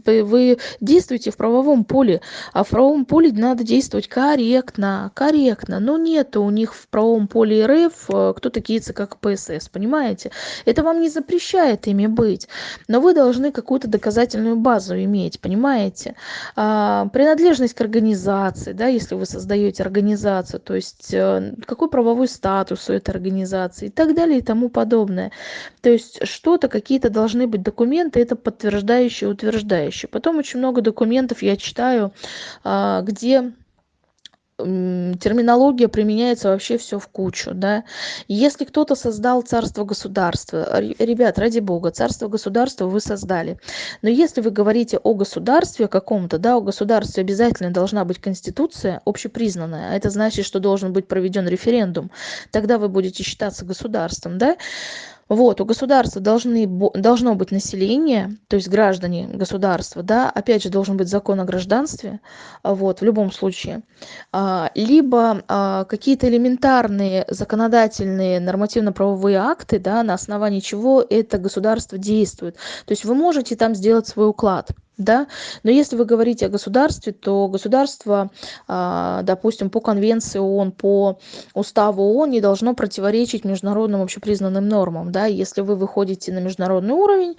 Вы действуете в правовом поле, а в правовом поле надо действовать корректно, корректно. Но нет у них в правовом поле РФ, э, кто такие ЦК КПСС, понимаете? Это вам не запрещает ими быть. Но вы должны какую-то доказательную базу иметь понимаете? А, принадлежность к организации да если вы создаете организацию то есть э, какой правовой статус у этой организации и так далее и тому подобное. То есть что-то какие-то должны быть документы это подтверждающие утверждающие потом очень много документов я читаю а, где терминология применяется вообще все в кучу да. Если кто-то создал царство государство ребят ради бога царство государство вы создали. Но если вы говорите о государстве каком-то да о государстве обязательно должна быть конституция общепризнанная а это значит что должен быть проведен референдум тогда вы будете считаться государством да вот у государства должны должно быть население то есть граждане государства да опять же должен быть закон о гражданстве вот в любом случае. А, либо а, какие-то элементарные законодательные нормативно-правовые акты да на основании чего это государство действует. То есть вы можете там сделать свой уклад да? Но если вы говорите о государстве то государство а, допустим по конвенции оон по уставу оон не должно противоречить международным общепризнанным нормам да? Если вы выходите на международный уровень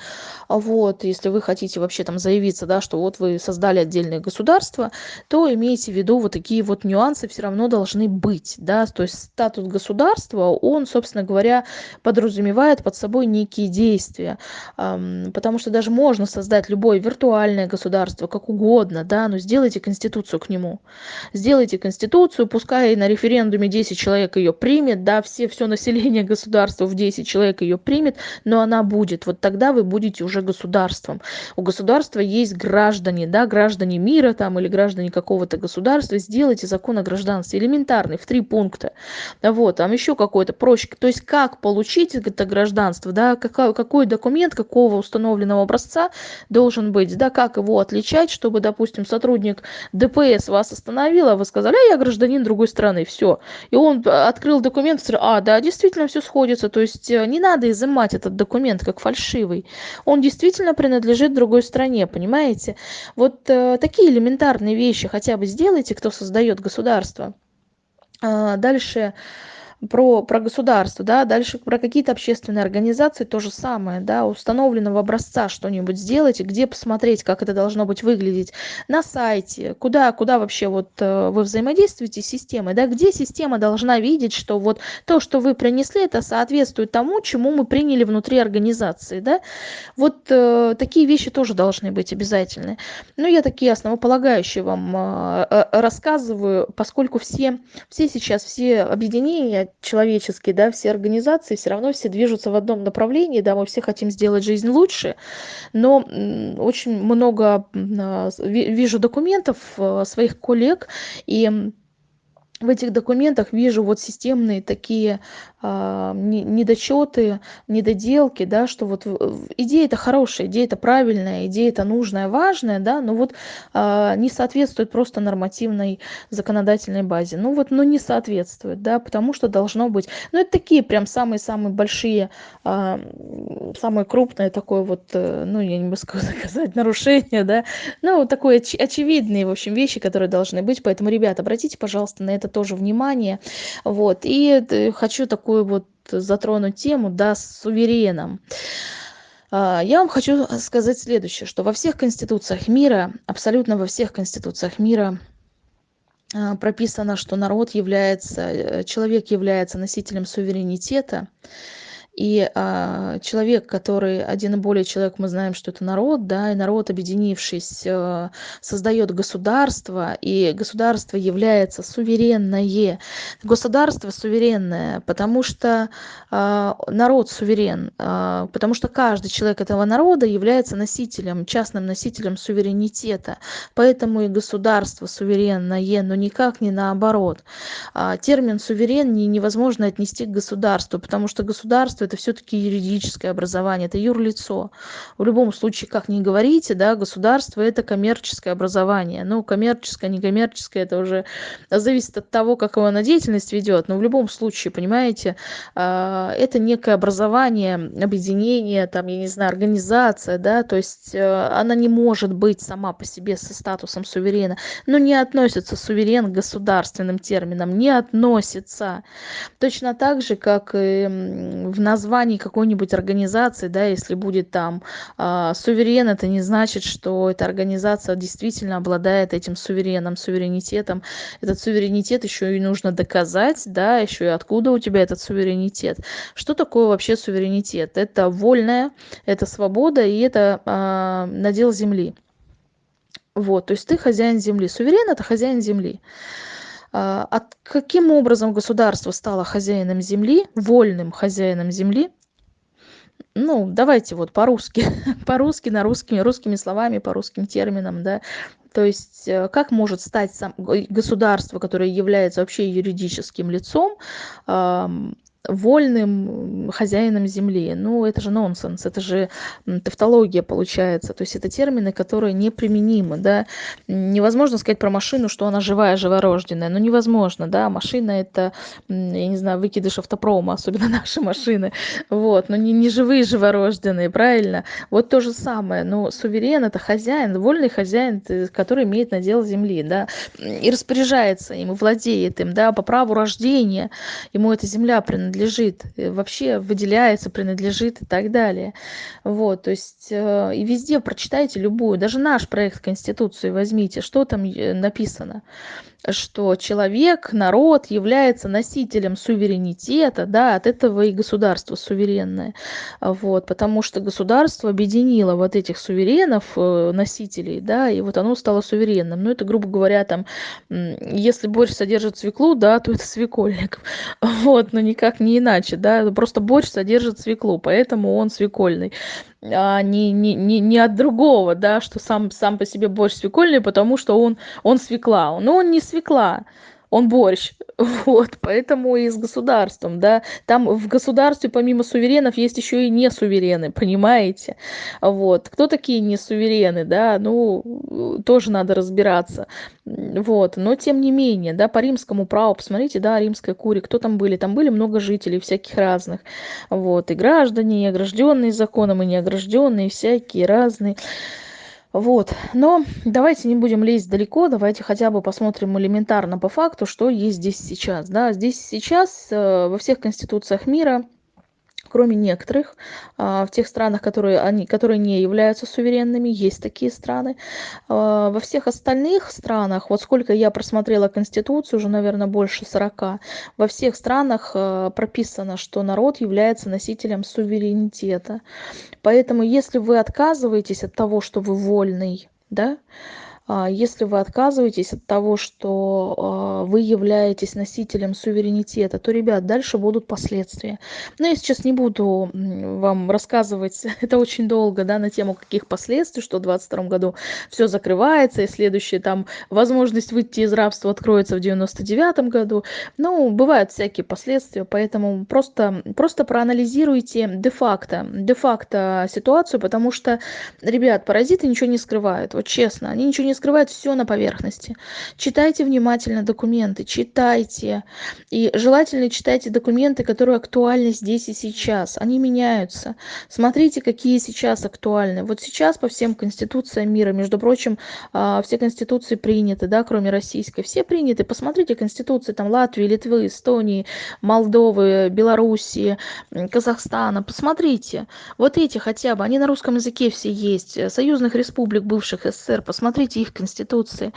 вот если вы хотите вообще там заявиться да что вот вы создали отдельное государство то имейте в виду вот такие вот нюансы все равно должны быть да? То есть статус государства он собственно говоря подразумевает под собой некие действия. Потому что даже можно создать любой виртуальный федеральное государство как угодно да но сделайте конституцию к нему. Сделайте конституцию пускай на референдуме десять человек ее примет да все все население государства в десять человек ее примет но она будет. Вот тогда вы будете уже государством. У государства есть граждане да граждане мира там или граждане какого-то государства. Сделайте закон о гражданстве элементарный в три пункта. Вот там еще какой-то проще то есть как получить это гражданство да какой, какой документ какого установленного образца должен быть да как его отличать чтобы допустим сотрудник дпс вас остановил а вы сказали а я гражданин другой страны все и он открыл документ а да действительно все сходится то есть э, не надо изымать этот документ как фальшивый. Он действительно принадлежит другой стране понимаете? Вот э, такие элементарные вещи хотя бы сделайте кто создает государство. А, дальше про про государство да дальше про какие-то общественные организации то же самое да установленного образца что-нибудь сделайте где посмотреть как это должно быть выглядеть на сайте куда куда вообще вот э, вы взаимодействуете с системой да где система должна видеть что вот то что вы принесли это соответствует тому чему мы приняли внутри организации да. Вот э, такие вещи тоже должны быть обязательны. Ну я такие основополагающие вам э, э рассказываю поскольку все все сейчас все объединения человеческие да все организации все равно все движутся в одном направлении да мы все хотим сделать жизнь лучше. Но очень много а, вижу документов а, своих коллег и в этих документах вижу вот системные такие а, недочеты недоделки да что вот идея это хорошая идея это правильная идея это нужная важная да но вот а, не соответствует просто нормативной законодательной базе. Ну вот ну не соответствует да потому что должно быть ну это такие прям самые самые большие а, самое крупное такое вот э, ну я не могу [laughs] сказать нарушение да. Ну вот такое очевидные в общем вещи которые должны быть. Поэтому ребята обратите пожалуйста на это тоже внимание. Вот. И э, хочу такую такую вот затронуть тему да с сувереном. А, я вам хочу сказать следующее что во всех конституциях мира абсолютно во всех конституциях мира а, прописано что народ является э, человек является носителем суверенитета и а, человек который один и более человек мы знаем что это народ да и народ объединившись э, создает государство и государство является суверенное. Государство суверенное потому что а, народ суверен а, потому что каждый человек этого народа является носителем частным носителем суверенитета. Поэтому и государство суверенное но никак не наоборот. А, термин суверен невозможно отнести к государству потому что государство это все-таки юридическое образование, это юрлицо. В любом случае, как ни говорите, да, государство это коммерческое образование. Ну, коммерческое, некоммерческое, это уже зависит от того, как его на деятельность ведет. Но в любом случае, понимаете, а, это некое образование, объединение, там, я не знаю, организация, да, то есть э, она не может быть сама по себе со статусом суверена, но не относится суверен к государственным терминам, не относится. Точно так же, как и в названии какой-нибудь организации, да, если будет там э, суверен, это не значит, что эта организация действительно обладает этим сувереном, суверенитетом. Этот суверенитет еще и нужно доказать, да, еще и откуда у тебя этот суверенитет. Что такое вообще суверенитет? Это вольная, это свобода и это э, надел земли. Вот, то есть ты хозяин земли. Суверен это хозяин земли. А, от каким образом государство стало хозяином земли, вольным хозяином земли? Ну, давайте вот по-русски, [laughs] по-русски, на русскими, русскими словами, по русским терминам, да. То есть э, как может стать сам, государство, которое является вообще юридическим лицом, вольным хозяином земли. Ну, это же нонсенс, это же тавтология получается. То есть это термины, которые неприменимы, да. Невозможно сказать про машину, что она живая, живорожденная. Ну, невозможно, да. Машина это, я не знаю, выкидыш автопрома, особенно [laughs] наши машины. Вот, но не, не живые, живорожденные, правильно? Вот то же самое. Но суверен это хозяин, вольный хозяин, который имеет надел земли, да, и распоряжается им, и владеет им, да, по праву рождения. Ему эта земля принадлежит принадлежит, э, вообще выделяется, принадлежит и так далее. Вот, то есть э, и везде прочитайте любую, даже наш проект Конституции возьмите, что там э, написано что человек, народ является носителем суверенитета, да, от этого и государство суверенное. Вот, потому что государство объединило вот этих суверенов, э, носителей, да, и вот оно стало суверенным. Ну, это, грубо говоря, там, если борщ содержит свеклу, да, то это свекольник. [laughs] Вот, но никак не иначе, да, просто борщ содержит свеклу, поэтому он свекольный не, не, не, не от другого, да, что сам, сам по себе борщ свекольный, потому что он, он свекла. Но он не свекла, он борщ. [laughs] Вот, поэтому и с государством, да. Там в государстве помимо суверенов есть еще и не суверены, [laughs] понимаете? Вот. Кто такие не суверены, да? Ну, тоже надо разбираться. Вот. Но тем не менее, да, по римскому праву, посмотрите, да, римская курия, кто там были? Там были много жителей всяких разных. Вот. И граждане, и огражденные законом, и неогражденные, всякие разные. Вот. Но давайте не будем лезть далеко, давайте хотя бы посмотрим элементарно по факту, что есть здесь сейчас. Да? Здесь сейчас э, во всех конституциях мира кроме некоторых а, в тех странах которые они которые не являются суверенными есть такие страны. А, во всех остальных странах вот сколько я просмотрела конституцию уже наверное больше сорока во всех странах а, прописано что народ является носителем суверенитета. Поэтому если вы отказываетесь от того что вы вольный да если вы отказываетесь от того что а, вы являетесь носителем суверенитета то ребят дальше будут последствия. Но я сейчас не буду вам рассказывать [laughs] это очень долго да на тему каких последствий что в двадцать втором году все закрывается и следующая там возможность выйти из рабства откроется в девяносто девятом году. Ну бывают всякие последствия поэтому просто просто проанализируйте де-факто де-факто ситуацию потому что ребят паразиты ничего не скрывают вот честно они ничего не скрывает все на поверхности. Читайте внимательно документы читайте. И желательно читайте документы которые актуальны здесь и сейчас. Они меняются. Смотрите какие сейчас актуальны. Вот сейчас по всем конституциям мира между прочим а, все конституции приняты да кроме российской. Все приняты. Посмотрите конституции там латвии литвы эстонии молдовы белоруссии казахстана. Посмотрите. Вот эти хотя бы они на русском языке все есть. Союзных республик бывших ссср. Посмотрите их конституции.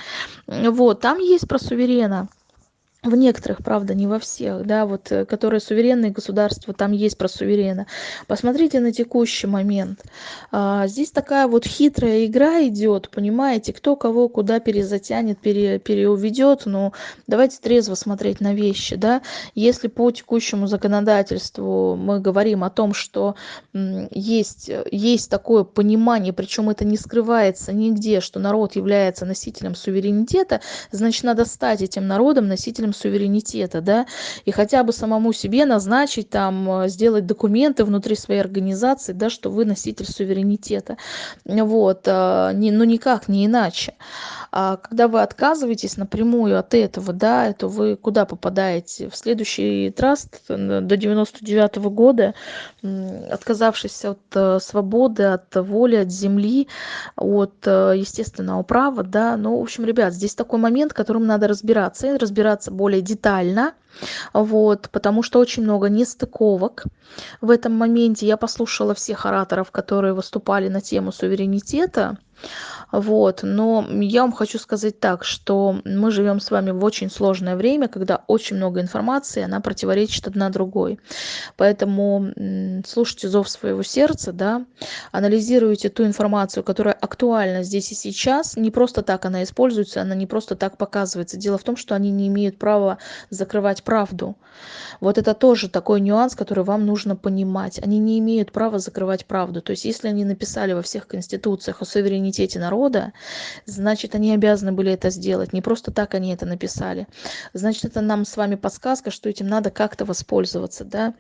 Вот там есть про суверена в некоторых правда не во всех да вот э, которые суверенные государства там есть про суверена. Посмотрите на текущий момент. А, здесь такая вот хитрая игра идет понимаете кто кого куда перезатянет пере переуведет но давайте трезво смотреть на вещи да. Если по текущему законодательству мы говорим о том что есть есть такое понимание причем это не скрывается нигде что народ является носителем суверенитета значит надо стать этим народом носителем суверенитета, да, и хотя бы самому себе назначить там, э, сделать документы внутри своей организации, да, что вы носитель суверенитета, вот, э, не, ну никак не иначе. А когда вы отказываетесь напрямую от этого, да, то вы куда попадаете? В следующий траст до 99 -го года, отказавшись от э, свободы, от воли, от земли, от естественного права, да, ну, в общем, ребят, здесь такой момент, которым надо разбираться, и разбираться более детально вот, потому что очень много нестыковок в этом моменте. Я послушала всех ораторов, которые выступали на тему суверенитета, вот но я вам хочу сказать так что мы живем с вами в очень сложное время когда очень много информации она противоречит одна другой. Поэтому слушайте зов своего сердца да анализируйте ту информацию которая актуальна здесь и сейчас. Не просто так она используется она не просто так показывается. Дело в том что они не имеют права закрывать правду. Вот это тоже такой нюанс который вам нужно понимать. Они не имеют права закрывать правду. То есть если они написали во всех конституциях о суверенитете народа народа значит они обязаны были это сделать. Не просто так они это написали. Значит это нам с вами подсказка что этим надо как-то воспользоваться да.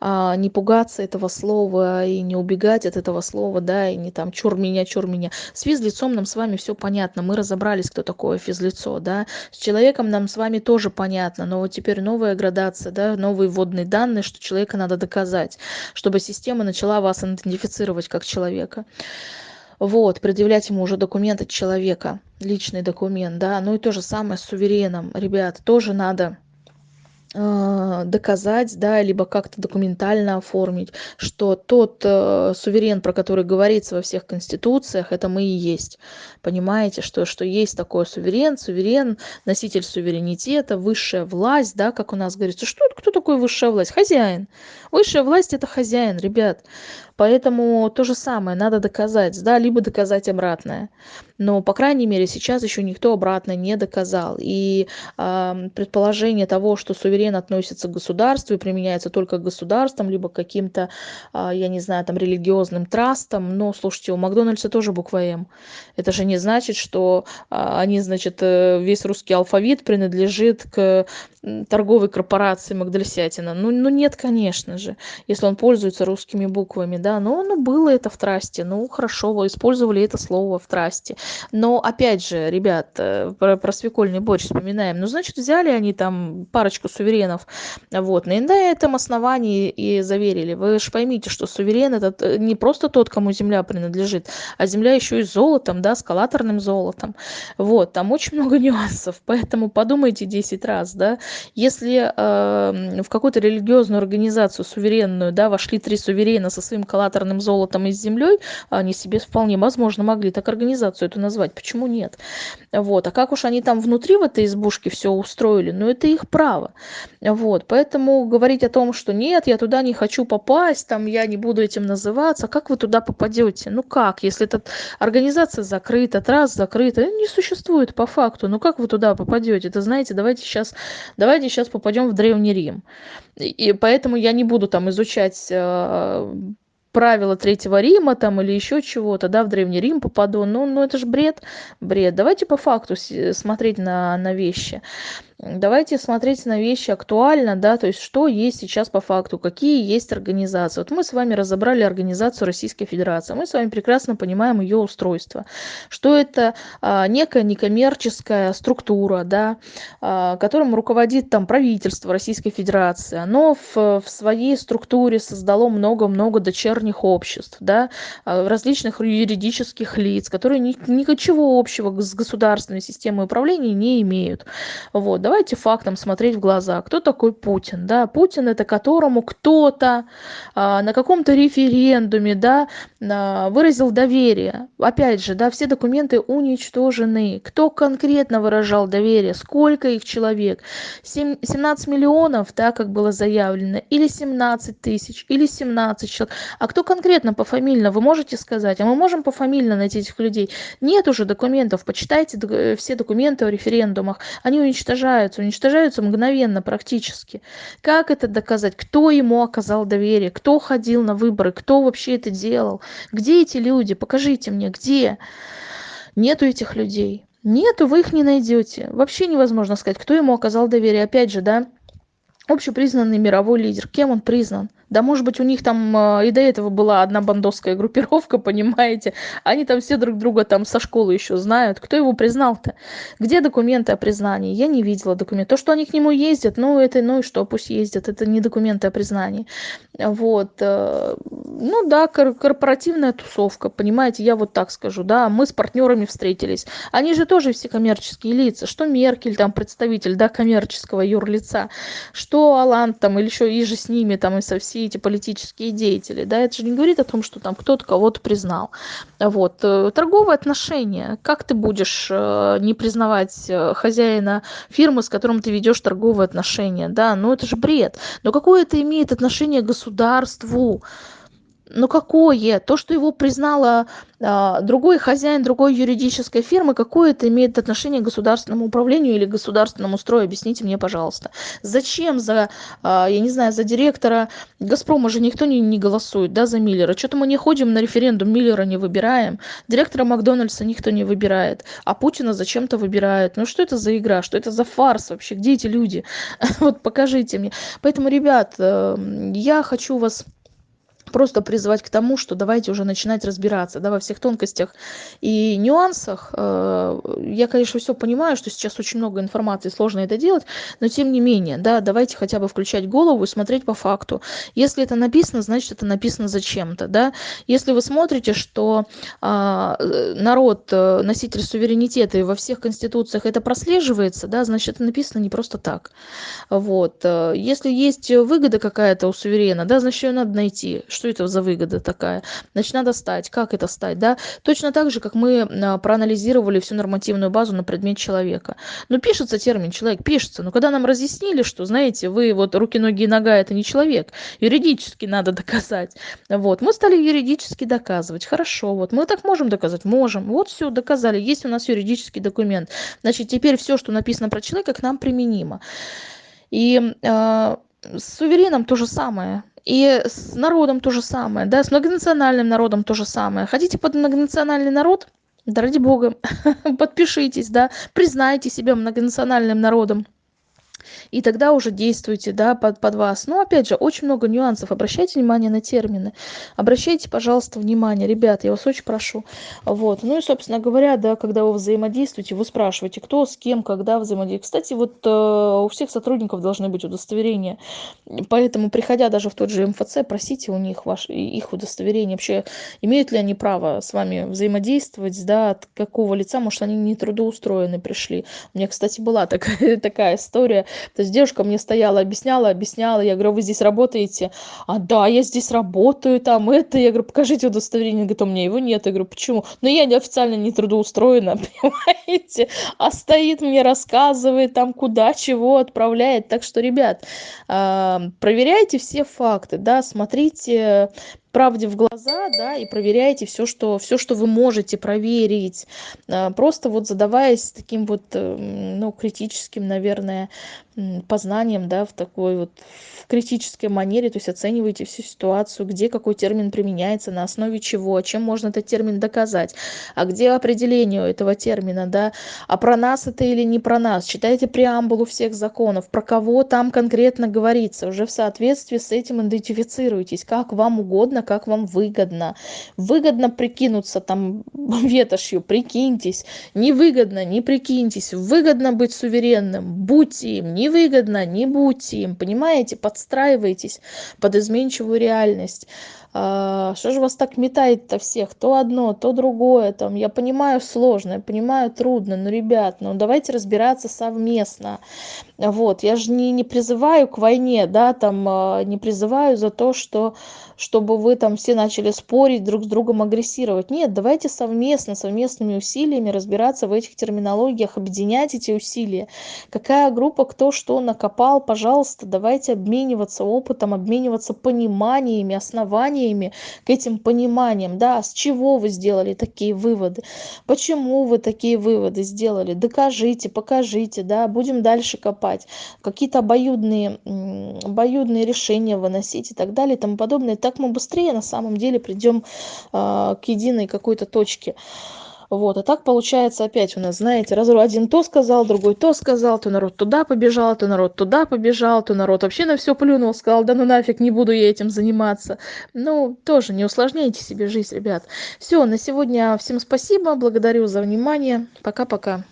А, не пугаться этого слова и не убегать от этого слова да и не там чур меня чур меня с физлицом нам с вами все понятно. Мы разобрались кто такое физлицо да. С человеком нам с вами тоже понятно. Но вот теперь новая градация да новые вводные данные что человека надо доказать чтобы система начала вас идентифицировать как человека вот предъявлять ему уже документы человека личный документ да. Ну и то же самое с сувереном. Ребят тоже надо а, доказать да либо как-то документально оформить что тот э, суверен про который говорится во всех конституциях это мы и есть. Понимаете что что есть такой суверен суверен носитель суверенитета высшая власть да как у нас говорится. Что кто такой высшая власть? Хозяин. Высшая власть это хозяин ребят поэтому то же самое надо доказать да либо доказать обратное. Но по крайней мере сейчас еще никто обратно не доказал. И предположение того что суверен относится к государству и применяется только к государствам либо каким-то э, я не знаю там религиозным трастам но слушайте у макдональдса тоже буква м это же не значит что э, они значит э, весь русский алфавит принадлежит к торговой корпорации магдальсятина. Ну ну нет конечно же если он пользуется русскими буквами да но ну было это в трасте ну хорошо вы использовали это слово в трасте. Но опять же ребят э, про, про свекольный борщ вспоминаем. Ну значит взяли они там парочку суверенов вот на этом основании и заверили. Вы же поймите что суверен этот э, не просто тот кому земля принадлежит а земля еще и золотом да скалаторным золотом. Вот там очень много [laughs] нюансов поэтому подумайте 10 раз да. Если э, в какую-то религиозную организацию суверенную да вошли три суверена со своим коллаторным золотом и с землей они себе вполне возможно могли так организацию эту назвать. Почему нет? Вот. А как уж они там внутри в этой избушке все устроили ну это их право. Вот. Поэтому говорить о том что нет я туда не хочу попасть там я не буду этим называться как вы туда попадете ну как если эта организация закрыта трасс закрыта? Не существует по факту. Ну как вы туда попадете это знаете давайте сейчас давайте сейчас попадем в древний рим и поэтому я не буду там изучать э, правила третьего рима там или еще чего-то да в древний рим попаду. Ну ну это же бред бред. Давайте по факту смотреть на на вещи давайте смотреть на вещи актуально да то есть что есть сейчас по факту какие есть организации. Вот мы с вами разобрали организацию российской федерации мы с вами прекрасно понимаем ее устройство. Что это а, некая некоммерческая структура да а, которым руководит там правительство российской федерации. Оно в, в своей структуре создало много-много дочерних обществ да а, различных юридических лиц которые ни, ничего общего с государственной системой управления не имеют. Вот давайте фактам смотреть в глаза кто такой путин да? Путин это которому кто-то а, на каком-то референдуме да а, выразил доверие. Опять же да все документы уничтожены. Кто конкретно выражал доверие? Сколько их человек? 7, 17 миллионов да как было заявлено или 17 тысяч или 17 человек. А кто конкретно пофамильно? Вы можете сказать? А мы можем пофамильно найти этих людей? Нет уже документов. Почитайте э, все документы о референдумах. Они уничтожают уничтожаются уничтожаются мгновенно практически. Как это доказать? Кто ему оказал доверие? Кто ходил на выборы? Кто вообще это делал? Где эти люди? Покажите мне где? Нету этих людей. Нету вы их не найдете. Вообще невозможно сказать кто ему оказал доверие. Опять же да общепризнанный мировой лидер. Кем он признан? Да, может быть, у них там э, и до этого была одна бандовская группировка, [laughs] понимаете? Они там все друг друга там со школы еще знают. Кто его признал-то? Где документы о признании? Я не видела документов. То, что они к нему ездят, ну, это, ну и что, пусть ездят. Это не документы о признании. Вот. Э, ну да, корпоративная тусовка, понимаете, я вот так скажу, да, мы с партнерами встретились. Они же тоже все коммерческие лица. Что Меркель, там, представитель, да, коммерческого юрлица, что Алан там, или еще и же с ними, там, и со всеми эти политические деятели, да, это же не говорит о том, что там кто-то кого-то признал. Вот. Э, торговые отношения. Как ты будешь э, не признавать э, хозяина фирмы, с которым ты ведешь торговые отношения, да, ну это же бред. Но какое это имеет отношение к государству? Ну какое? То что его признала а, другой хозяин другой юридической фирмы какое это имеет отношение к государственному управлению или государственному строю? Объясните мне пожалуйста зачем за а, я не знаю за директора? Газпрома же никто не, не голосует да за миллера? Что-то мы не ходим на референдум миллера не выбираем директора макдональдса никто не выбирает а путина зачем-то выбирают. Ну что это за игра? Что это за фарс вообще? Где эти люди? [laughs] Вот покажите мне поэтому ребят э, я хочу вас просто призвать к тому что давайте уже начинать разбираться да во всех тонкостях и нюансах. Э, я конечно все понимаю что сейчас очень много информации сложно это делать но тем не менее да давайте хотя бы включать голову и смотреть по факту. Если это написано значит это написано зачем-то да. Если вы смотрите что а, народ э, носитель суверенитета и во всех конституциях это прослеживается да значит это написано не просто так. Вот э, если есть выгода какая-то у суверена да значит ее надо найти что это за выгода такая? Значит надо стать как это стать да? Точно так же как мы а, проанализировали всю нормативную базу на предмет человека. Ну пишется термин человек пишется. Но когда нам разъяснили что знаете вы вот руки ноги и нога это не человек юридически надо [laughs] доказать. Вот мы стали юридически доказывать. Хорошо вот мы так можем доказать? Можем. Вот все доказали. Есть у нас юридический документ. Значит теперь все что написано про человека к нам применимо. И э, с сувереном то же самое и с народом то же самое да с многонациональным народом то же самое. Хотите под многонациональный народ? Да ради бога [laughs] подпишитесь да признайте себя многонациональным народом и тогда уже действуйте да под под вас. Но опять же очень много нюансов. Обращайте внимание на термины. Обращайте пожалуйста внимание. Ребят я вас очень прошу. Вот. Ну и собственно говоря да когда вы взаимодействуете вы спрашиваете кто с кем когда взаимодействует кстати вот э, у всех сотрудников должны быть удостоверения. Поэтому приходя даже в тот же мфц просите у них ваш их удостоверение. Вообще имеют ли они право с вами взаимодействовать да от какого лица? Может они не трудоустроены пришли? У меня кстати была такая [laughs] такая история. То есть девушка мне стояла объясняла объясняла. Я говорю вы здесь работаете? А да я здесь работаю там это я говорю покажите удостоверение говорит у меня его нет я говорю почему? Ну я официально не трудоустроена [laughs] понимаете? А стоит мне рассказывает там куда чего отправляет. Так что ребят а, проверяйте все факты да смотрите правде в глаза да и проверяйте все что все что вы можете проверить. А, просто вот задаваясь таким вот эм, ну критическим наверное познанием да в такой вот в критической манере то есть оцениваете всю ситуацию где какой термин применяется на основе чего чем можно этот термин доказать а где определение этого термина да а про нас это или не про нас. Читайте преамбулу всех законов про кого там конкретно говорится. Уже в соответствии с этим идентифицируйтесь как вам угодно как вам выгодно. Выгодно прикинуться там [laughs] ветошью прикиньтесь. Невыгодно не прикиньтесь. Выгодно быть суверенным будьте им. Невыгодно не будьте им. Понимаете? Подстраивайтесь под изменчивую реальность. А, что же вас так метает-то всех? То одно то другое. Там я понимаю сложно я понимаю трудно но ребят ну давайте разбираться совместно. Вот я же не не призываю к войне да там а, не призываю за то что чтобы вы там все начали спорить друг с другом агрессировать. Нет давайте совместно совместными усилиями разбираться в этих терминологиях объединять эти усилия. Какая группа кто что накопал пожалуйста давайте обмениваться опытом обмениваться пониманиями основаниями к этим пониманиям. Да с чего вы сделали такие выводы? Почему вы такие выводы сделали? Докажите покажите да будем дальше копать. Какие-то обоюдные обоюдные решения выносить и так далее и тому подобное. Так мы быстрее на самом деле придем э, к единой какой-то точке. Вот а так получается опять у нас знаете раз один то сказал другой то сказал то народ туда побежал то народ туда побежал то народ вообще на всё плюнул сказал да ну нафиг не буду я этим заниматься ну тоже не усложняйте себе жизнь ребят. Всё на сегодня всем спасибо благодарю за внимание. Пока пока